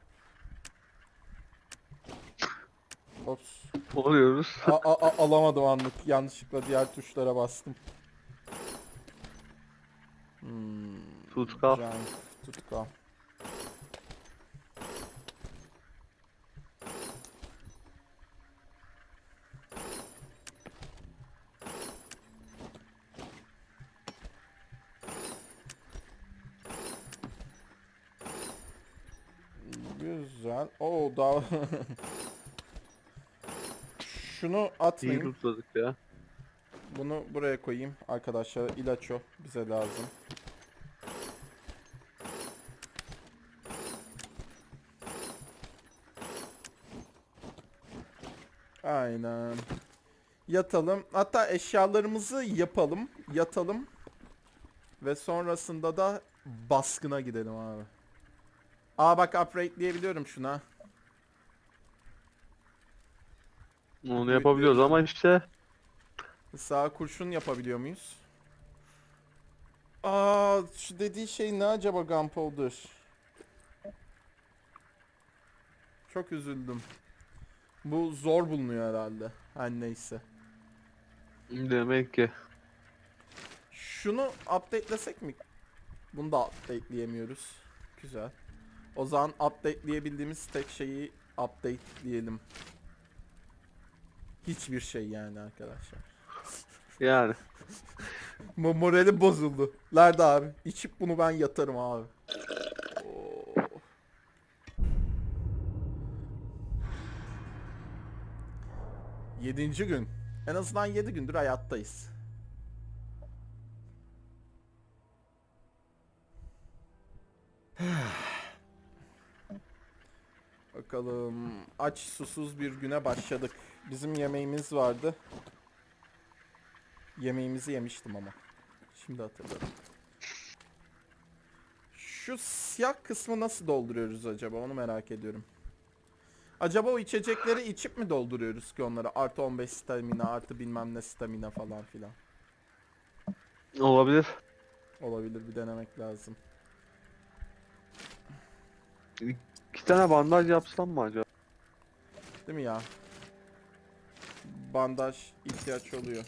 Ops. Oluyoruz. A- a- a- alamadım anlık. Yanlışlıkla diğer tuşlara bastım. Hmm. Tutkal. Tutkal. Güzel. Oo daha Şunu İyi atmayayım. ya. Bunu buraya koyayım arkadaşlar. İlaç o. Bize lazım. Aynen. Yatalım. Hatta eşyalarımızı yapalım. Yatalım. Ve sonrasında da baskına gidelim abi. Aa bak upgrade diyebiliyorum şuna. Onu yapabiliyoruz ama işte Sağ kurşun yapabiliyor muyuz? Aa, şu dediği şey ne acaba Gunpowder? Çok üzüldüm. Bu zor bulunuyor herhalde. Her neyse. demek ki. Şunu updatelesek mi? Bunu da updateleyemiyoruz. Güzel. O zaman updateleyebildiğimiz tek şeyi updateleyelim. Hiçbir şey yani arkadaşlar. Yani. Mo moralim bozuldu. Nerede abi? İçip bunu ben yatarım abi. Oo. Yedinci gün. En azından yedi gündür hayattayız. Bakalım. Aç susuz bir güne başladık. Bizim yemeğimiz vardı. Yemeğimizi yemiştim ama. Şimdi hatırladım. Şu siyah kısmı nasıl dolduruyoruz acaba? Onu merak ediyorum. Acaba o içecekleri içip mi dolduruyoruz ki onları? Artı 15 stamina, artı bilmem ne stamina falan filan. Olabilir. Olabilir bir denemek lazım. İki tane bandaj yapsam mı acaba? Değil mi ya? Bandaj ihtiyaç oluyor.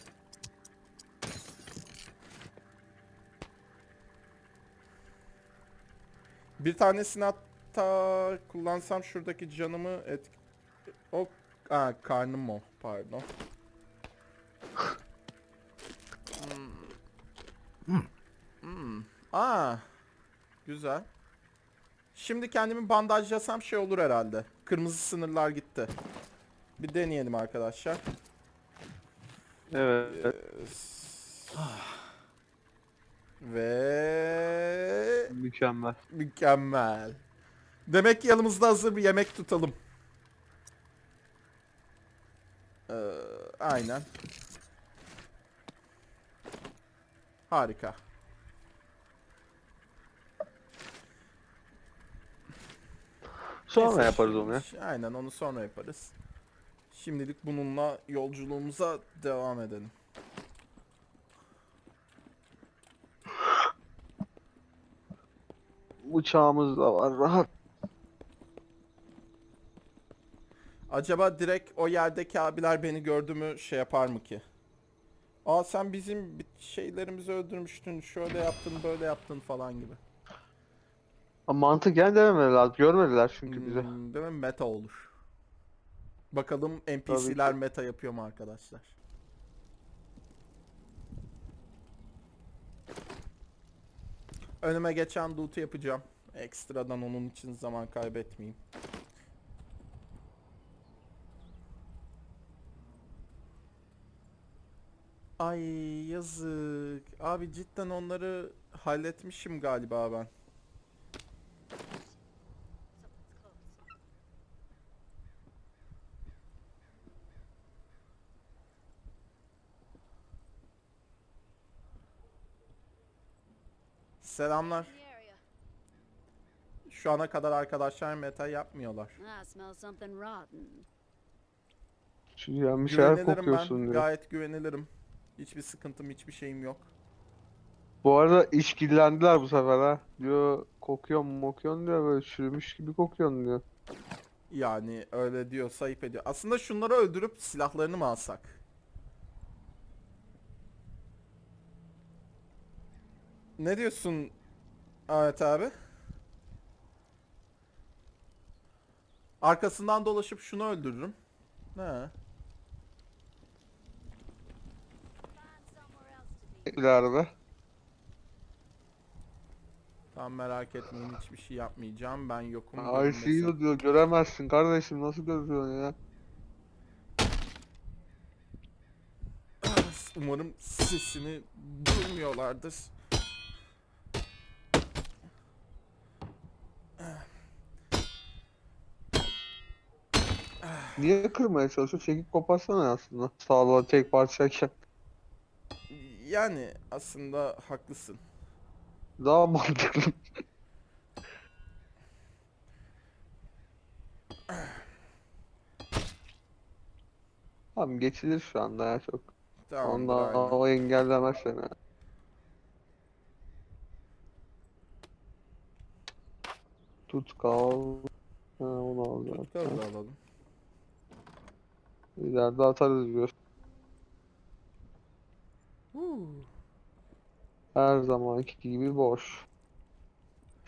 Bir tanesini hatta kullansam şuradaki canımı et... O... Aa, karnım o. Pardon. Hmm. Hmm. Aa. Güzel. Şimdi kendimi bandajlasam şey olur herhalde. Kırmızı sınırlar gitti. Bir deneyelim arkadaşlar. Evet. Ve Mükemmel. mükemmel. Demek ki yanımızda hazır bir yemek tutalım. Ee, aynen. Harika. Sonra Neyse, yaparız onu ya. Aynen onu sonra yaparız. Şimdilik bununla yolculuğumuza devam edelim. Uçağımız da var rahat. Acaba direkt o yerdeki abiler beni gördü mü şey yapar mı ki? Aa sen bizim şeylerimizi öldürmüştün, şöyle yaptın, böyle yaptın falan gibi. Ama mantıken dememeler lazım. Görmediler çünkü bizi. Hmm, değil mi? Meta olur. Bakalım NPC'ler meta yapıyor mu arkadaşlar? Önüme geçen loot'u yapacağım. Ekstradan onun için zaman kaybetmeyeyim. Ay yazık. Abi cidden onları halletmişim galiba ben. Selamlar. Şu ana kadar arkadaşlar meta yapmıyorlar. I smell something rotten. Çünkü yani bir şeyler Güvenilirim kokuyorsun ben. diyor. Gayet güvenilirim. Hiçbir sıkıntım, hiçbir şeyim yok. Bu arada işkillendiler bu sefer ha. Diyor kokuyor mu mokuyorsun diyor böyle çürümüş gibi kokuyorsun diyor. Yani öyle diyorsa ayıp ediyor. Aslında şunları öldürüp silahlarını mı alsak? Ne diyorsun Ahmet abi? Arkasından dolaşıp şunu öldürürüm. Ne? İleride. Tamam merak etmeyin hiçbir şey yapmayacağım. Ben yokum. I görünmesin. see you diyor. Göremezsin kardeşim. Nasıl görüyorsun ya? Umarım sesini duymuyorlardır. Niye kırmaya çalışıyor? Çekip koparsana aslında. Sağlığa tek parçayken. Yani aslında haklısın. Daha mantıklı. Tamam geçilir şu anda ya çok. Tamam. Ondan o engellemez seni. Tutkal. Ha, onu al Tutkal da alalım. İleride atarız diyor. Huu. Her zamanki gibi boş.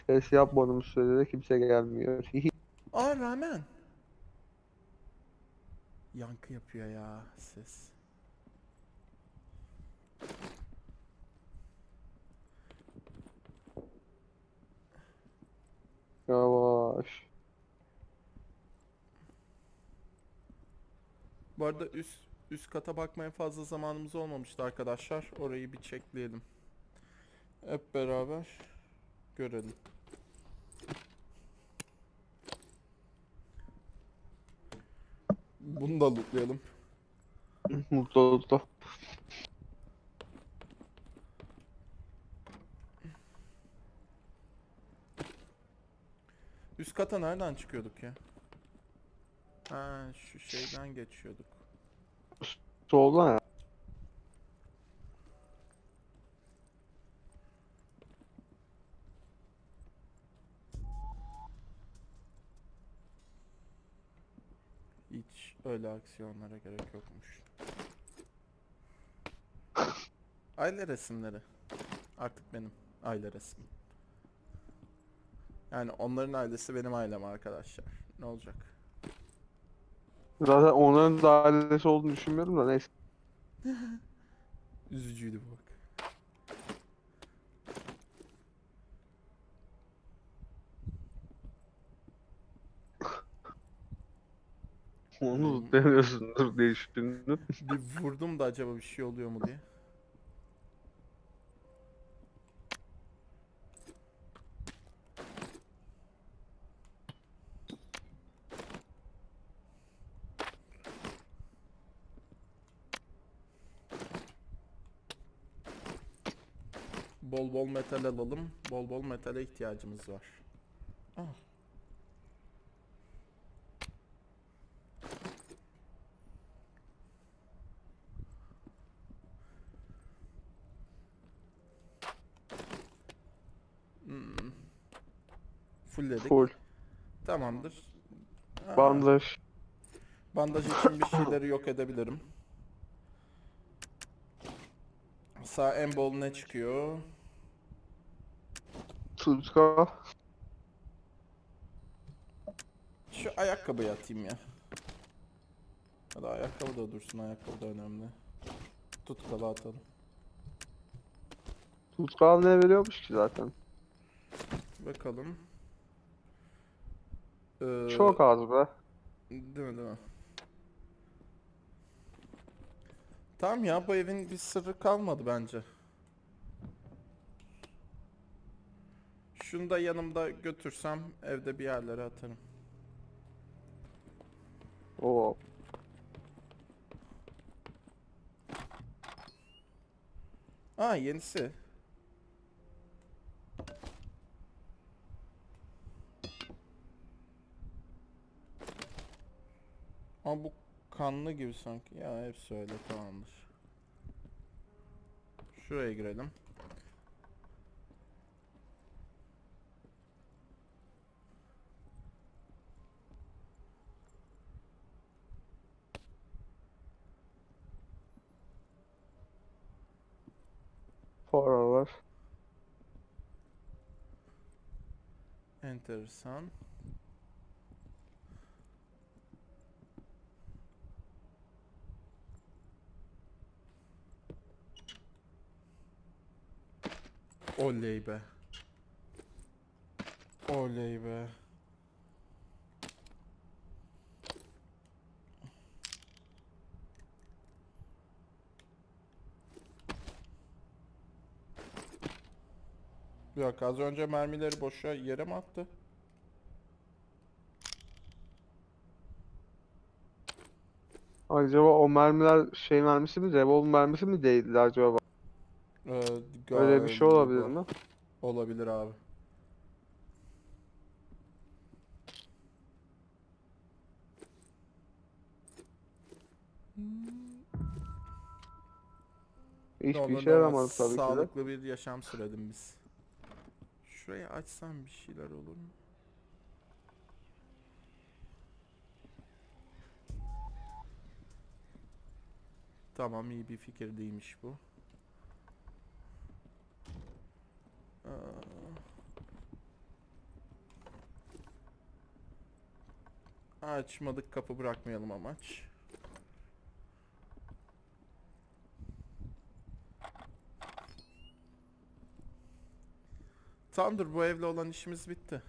Ses yapmadığımız sürede kimse gelmiyor. Aa rağmen. Yankı yapıyor ya ses. Yavaş. Bu arada üst üst kata bakmaya fazla zamanımız olmamıştı arkadaşlar. Orayı bir çekleyelim. Hep beraber görelim. Bunu da lootlayalım. Mutlulukla. Üst kata nereden çıkıyorduk ya? Ha şu şeyden geçiyorduk. Soldan ya. Hiç öyle aksiyonlara gerek yokmuş. Aile resimleri. Artık benim aile resmim. Yani onların ailesi benim ailem arkadaşlar. Ne olacak? Zaten onların da ailesi olduğunu düşünmüyorum da neyse. Üzücüydü bu bak. Onu demiyorsundur diye düşündüm. Bir vurdum da acaba bir şey oluyor mu diye. Bol bol metal alalım. Bol bol metale ihtiyacımız var. Ah. Hmm. Fullledik. Full. Tamamdır. Aa, Bandaj. Bandaj için bir şeyleri yok edebilirim. Sağ en bol ne çıkıyor? Tutka. Şu ayakkabıyı atayım ya. Hadi ayakkabı da dursun. Ayakkabı da önemli. Tutkalı atalım. Tutkal ne veriyormuş ki zaten? Bakalım. Ee, Çok az be. Değil mi değil mi? Tamam ya bu evin bir sırrı kalmadı bence. Şunu da yanımda götürsem evde bir yerlere atarım. Oo. Aa yenisi. Ama bu kanlı gibi sanki. Ya hepsi öyle tamamdır. Şuraya girelim. Para var. Enteresan. Oley be. Oley be. Yok az önce mermileri boşa yere mi attı? Acaba o mermiler şey mermisi mi? Revolver mermisi mi değildi acaba? Ee, Öyle bir şey olabilir mi? Olabilir abi. Hiçbir işe ama yaramadı tabii ki de. Sağlıklı bir yaşam süredim biz. Şurayı açsam bir şeyler olur mu? Tamam iyi bir fikir değilmiş bu. Aa. Açmadık kapı bırakmayalım amaç. Tamamdır bu evle olan işimiz bitti.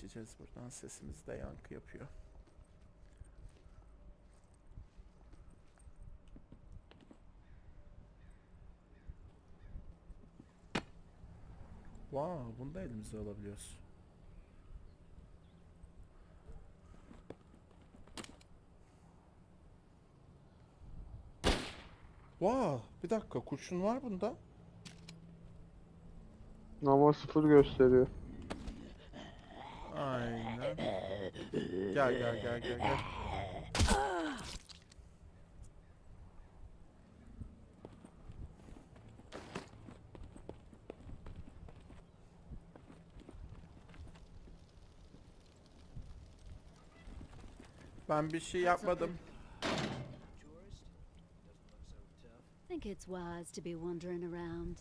Geçeceğiz buradan sesimiz de yankı yapıyor. Wow, bunu da elimize alabiliyoruz. Wow, bir dakika kurşun var bunda. Ama sıfır gösteriyor. Aynen. Gel gel gel gel gel. Ben bir şey yapmadım. Think it's wise to be wandering around.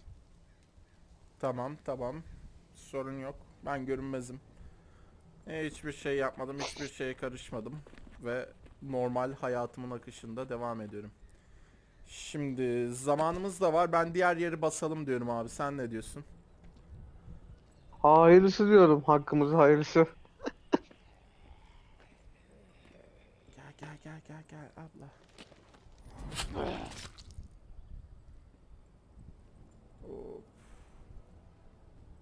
Tamam tamam. Sorun yok. Ben görünmezim. E, hiçbir şey yapmadım. Hiçbir şeye karışmadım. Ve normal hayatımın akışında devam ediyorum. Şimdi zamanımız da var. Ben diğer yeri basalım diyorum abi. Sen ne diyorsun? Hayırlısı diyorum. Hakkımız hayırlısı. Gel gel gel gel gel abla. Hop.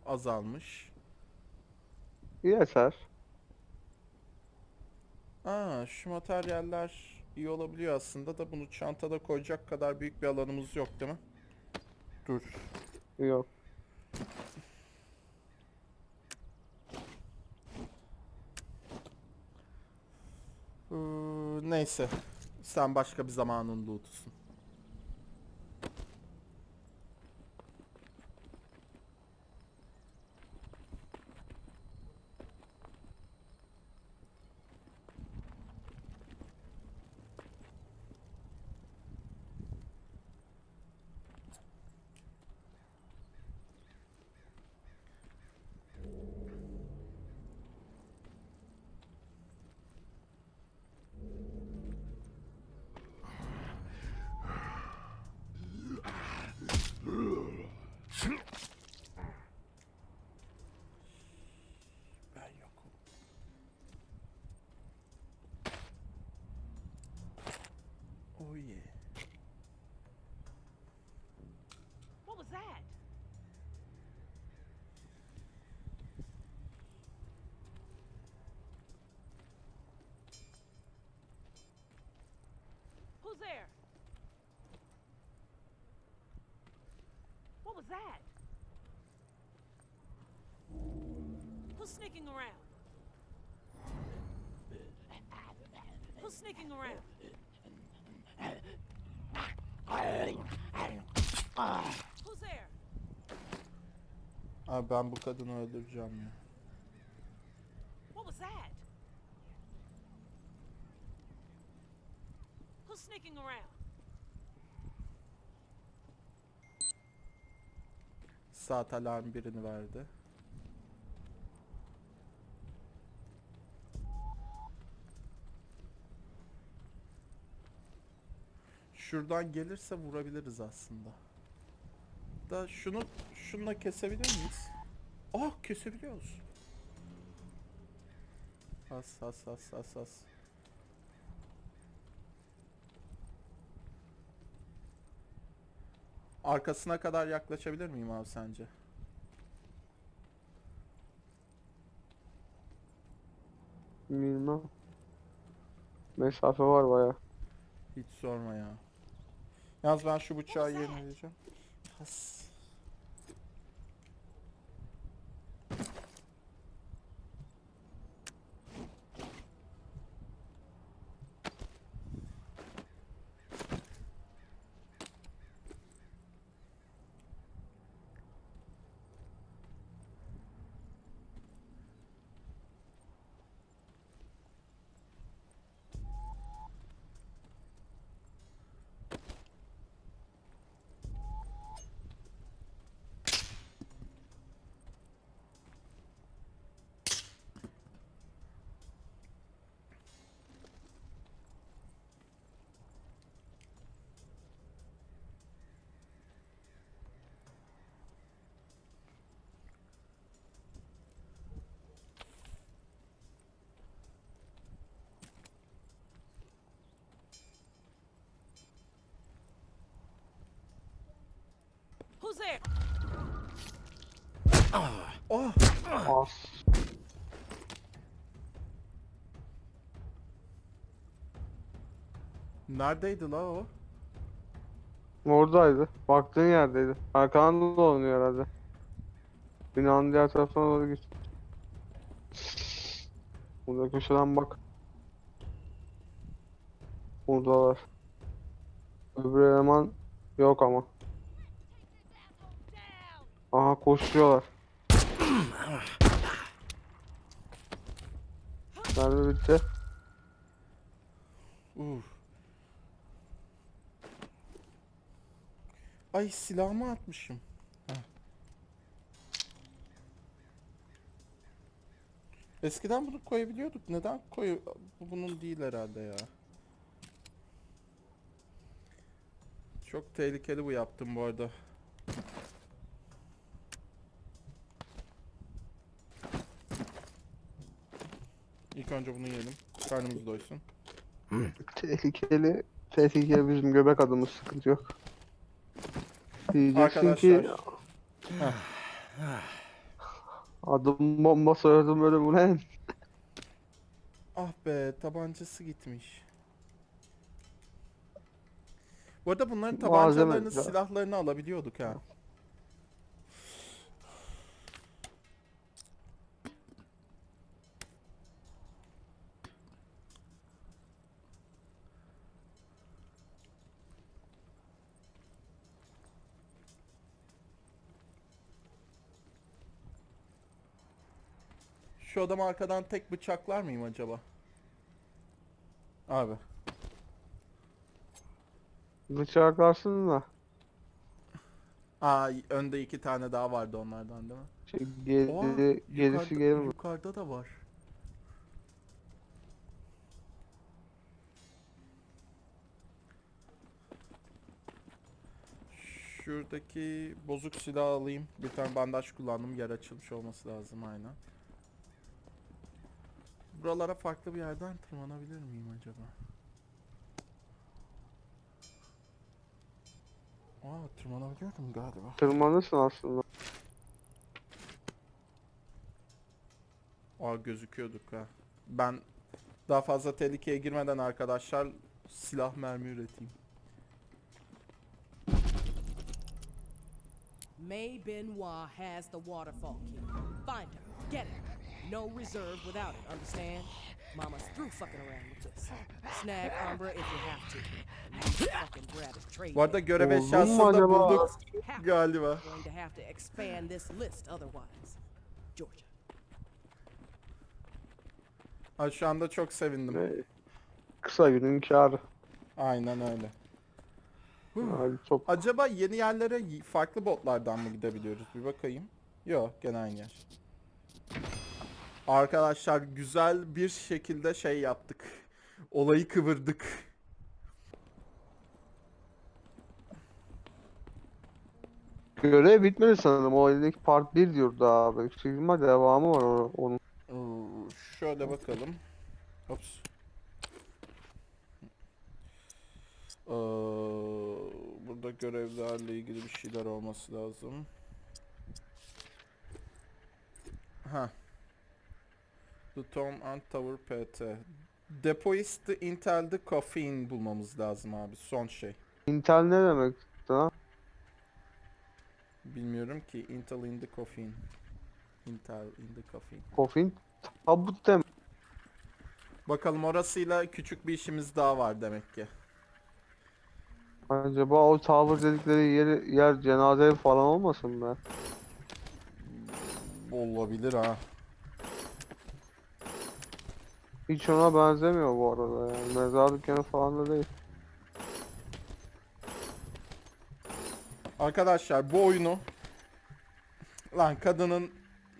Azalmış. Yeter. Aa şu materyaller iyi olabiliyor aslında da bunu çantada koyacak kadar büyük bir alanımız yok değil mi? Dur. Yok. Ee, neyse. Sen başka bir zamanın lootusun. Yeah. What was that? Who's there? What was that? Who's sneaking around? Who's sneaking around? Abi ben bu kadını öldüreceğim ya. What was that? Who's sneaking around? Saat alarm birini verdi. Şuradan gelirse vurabiliriz aslında. Da şunu şununla kesebilir miyiz? Ah kesebiliyoruz. Has has has has has. Arkasına kadar yaklaşabilir miyim abi sence? Bilmem. Mesafe var baya. Hiç sorma ya. Yalnız ben şu bıçağı yenileyeceğim. Has. There? Oh! As. Neredeydi la o? Oradaydı. Baktığın yerdeydi. Arkadan dolanıyor herhalde. Binanın diğer tarafına doğru git. Burada köşeden bak. Buradalar. Öbür eleman yok ama. Koşuyorlar. Nerede bitti? Uf. Ay silahımı atmışım. Heh. Eskiden bunu koyabiliyorduk. Neden koy bu bunun değil herhalde ya. Çok tehlikeli bu yaptım bu arada. İlk önce bunu yiyelim. Karnımız doysun. Tehlikeli. Tehlikeli bizim göbek adımız sıkıntı yok. Diyeceksin ki Arkadaşlar. adım bomba soyadım ölüm ulan. Ah be tabancası gitmiş. Bu arada bunların Malzeme tabancalarını, silahlarını alabiliyorduk ha. Şu adamı arkadan tek bıçaklar mıyım acaba? Abi. Bıçaklarsın da. Aa önde iki tane daha vardı onlardan değil mi? Şey, Oha, geri, gerisi yukarıda, gelir mi? yukarıda da var. Şuradaki bozuk silah alayım. Bir tane bandaj kullandım. Yer açılmış olması lazım aynen. Buralara farklı bir yerden tırmanabilir miyim acaba? Aa tırmanabiliyordum galiba. Tırmanırsın aslında. Aa gözüküyorduk ha. Ben daha fazla tehlikeye girmeden arkadaşlar silah mermi üreteyim. May Benoit has the waterfall key. Find her. Get it. No reserve without it, understand? Mama's through fucking around with this. Snag Umbra if you have to. You fucking grab his trade. Bu arada görev eşyasını da bulduk galiba. going to have to expand this list otherwise. Georgia. Ha, şu anda çok sevindim. Ee, Kısa günün kârı. Aynen öyle. Yani çok Acaba yeni yerlere farklı botlardan mı gidebiliyoruz? Bir bakayım. Yok gene aynı yer. Arkadaşlar güzel bir şekilde şey yaptık. Olayı kıvırdık. görev bitmedi sanırım. O eldeki part 1 diyordu abi. Yüksek ihtimal devamı var onun. Şöyle bakalım. Ops. Ee, burada görevlerle ilgili bir şeyler olması lazım. Ha. Tom and Tower PT. Depoist the Intel the Caffeine bulmamız lazım abi. Son şey. Intel ne demek lan? Bilmiyorum ki. Intel in the Caffeine. Intel in the Caffeine. Coffin tabut demek. Bakalım orasıyla küçük bir işimiz daha var demek ki. Acaba o tower dedikleri yeri, yer cenaze falan olmasın be? Olabilir ha. Hiç ona benzemiyor bu arada yani. Mezar dükkanı falan da değil. Arkadaşlar bu oyunu lan kadının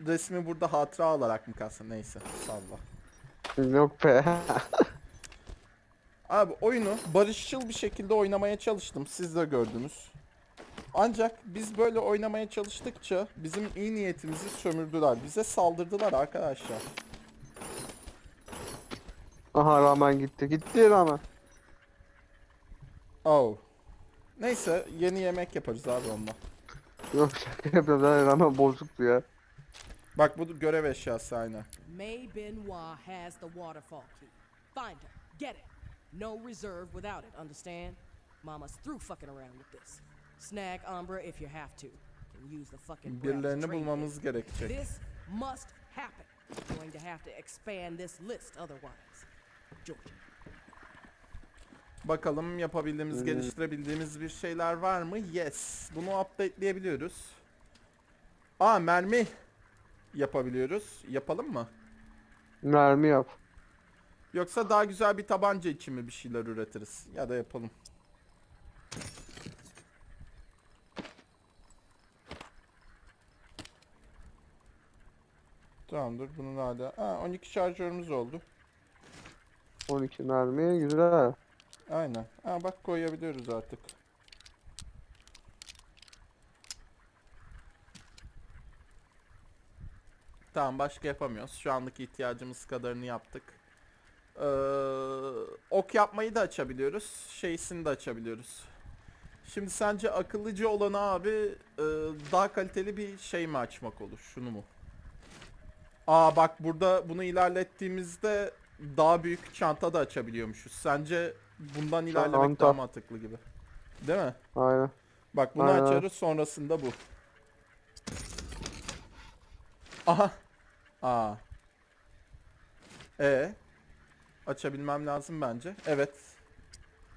resmi burada hatıra olarak mı kalsın neyse salla. Yok be. Abi oyunu barışçıl bir şekilde oynamaya çalıştım siz de gördünüz. Ancak biz böyle oynamaya çalıştıkça bizim iyi niyetimizi sömürdüler. Bize saldırdılar arkadaşlar. Aha ramen gitti. Gitti ramen. Oh. Neyse yeni yemek yaparız abi onunla. Yok şaka yapıyorum. Zaten ramen bozuktu ya. Bak bu görev eşyası aynı. May Benoit has the waterfall key. Find her. Get it. No reserve without it, understand? Mama's through fucking around with this. Snag Umbra if you have to. Can use the fucking Birilerini bulmamız gerekecek. This must happen. Going to have to expand this list otherwise. Bakalım yapabildiğimiz, geliştirebildiğimiz bir şeyler var mı? Yes. Bunu updateleyebiliyoruz. Aa mermi yapabiliyoruz. Yapalım mı? Mermi yap. Yoksa daha güzel bir tabanca için mi bir şeyler üretiriz? Ya da yapalım. Tamamdır. Bunun hala... Aa 12 şarjörümüz oldu. 12 mermi güzel. Aynen. Aa bak koyabiliyoruz artık. Tamam başka yapamıyoruz. Şu anlık ihtiyacımız kadarını yaptık. Ee, ok yapmayı da açabiliyoruz. Şeysini de açabiliyoruz. Şimdi sence akıllıcı olanı abi e, daha kaliteli bir şey mi açmak olur? Şunu mu? Aa bak burada bunu ilerlettiğimizde daha büyük çanta da açabiliyormuşuz. Sence bundan ilerlemek Çanta. daha mantıklı gibi. Değil mi? Aynen. Bak bunu Aynen. açarız sonrasında bu. Aha. Aa. E açabilmem lazım bence. Evet.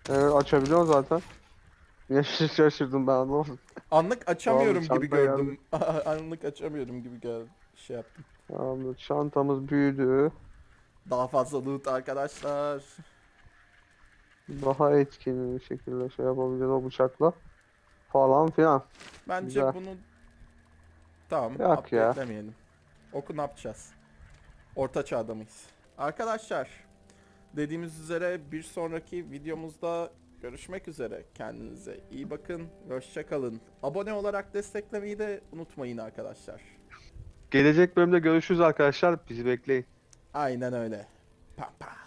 Evet açabiliyorsun zaten. Niye şaşırdım ben anlamadım. Anlık açamıyorum Tamam, gibi çanta gördüm. Anlık açamıyorum gibi geldi. Şey yaptım. Tamam, çantamız büyüdü. Daha fazla loot arkadaşlar. Daha etkin bir şekilde şey yapabileceğiz o bıçakla. Falan filan. Bence Güzel. bunu tamam Yok ya. Oku ne yapacağız? Orta çağda mıyız? Arkadaşlar dediğimiz üzere bir sonraki videomuzda görüşmek üzere. Kendinize iyi bakın. Hoşça kalın. Abone olarak desteklemeyi de unutmayın arkadaşlar. Gelecek bölümde görüşürüz arkadaşlar. Bizi bekleyin. Aynen öyle. Pam pam.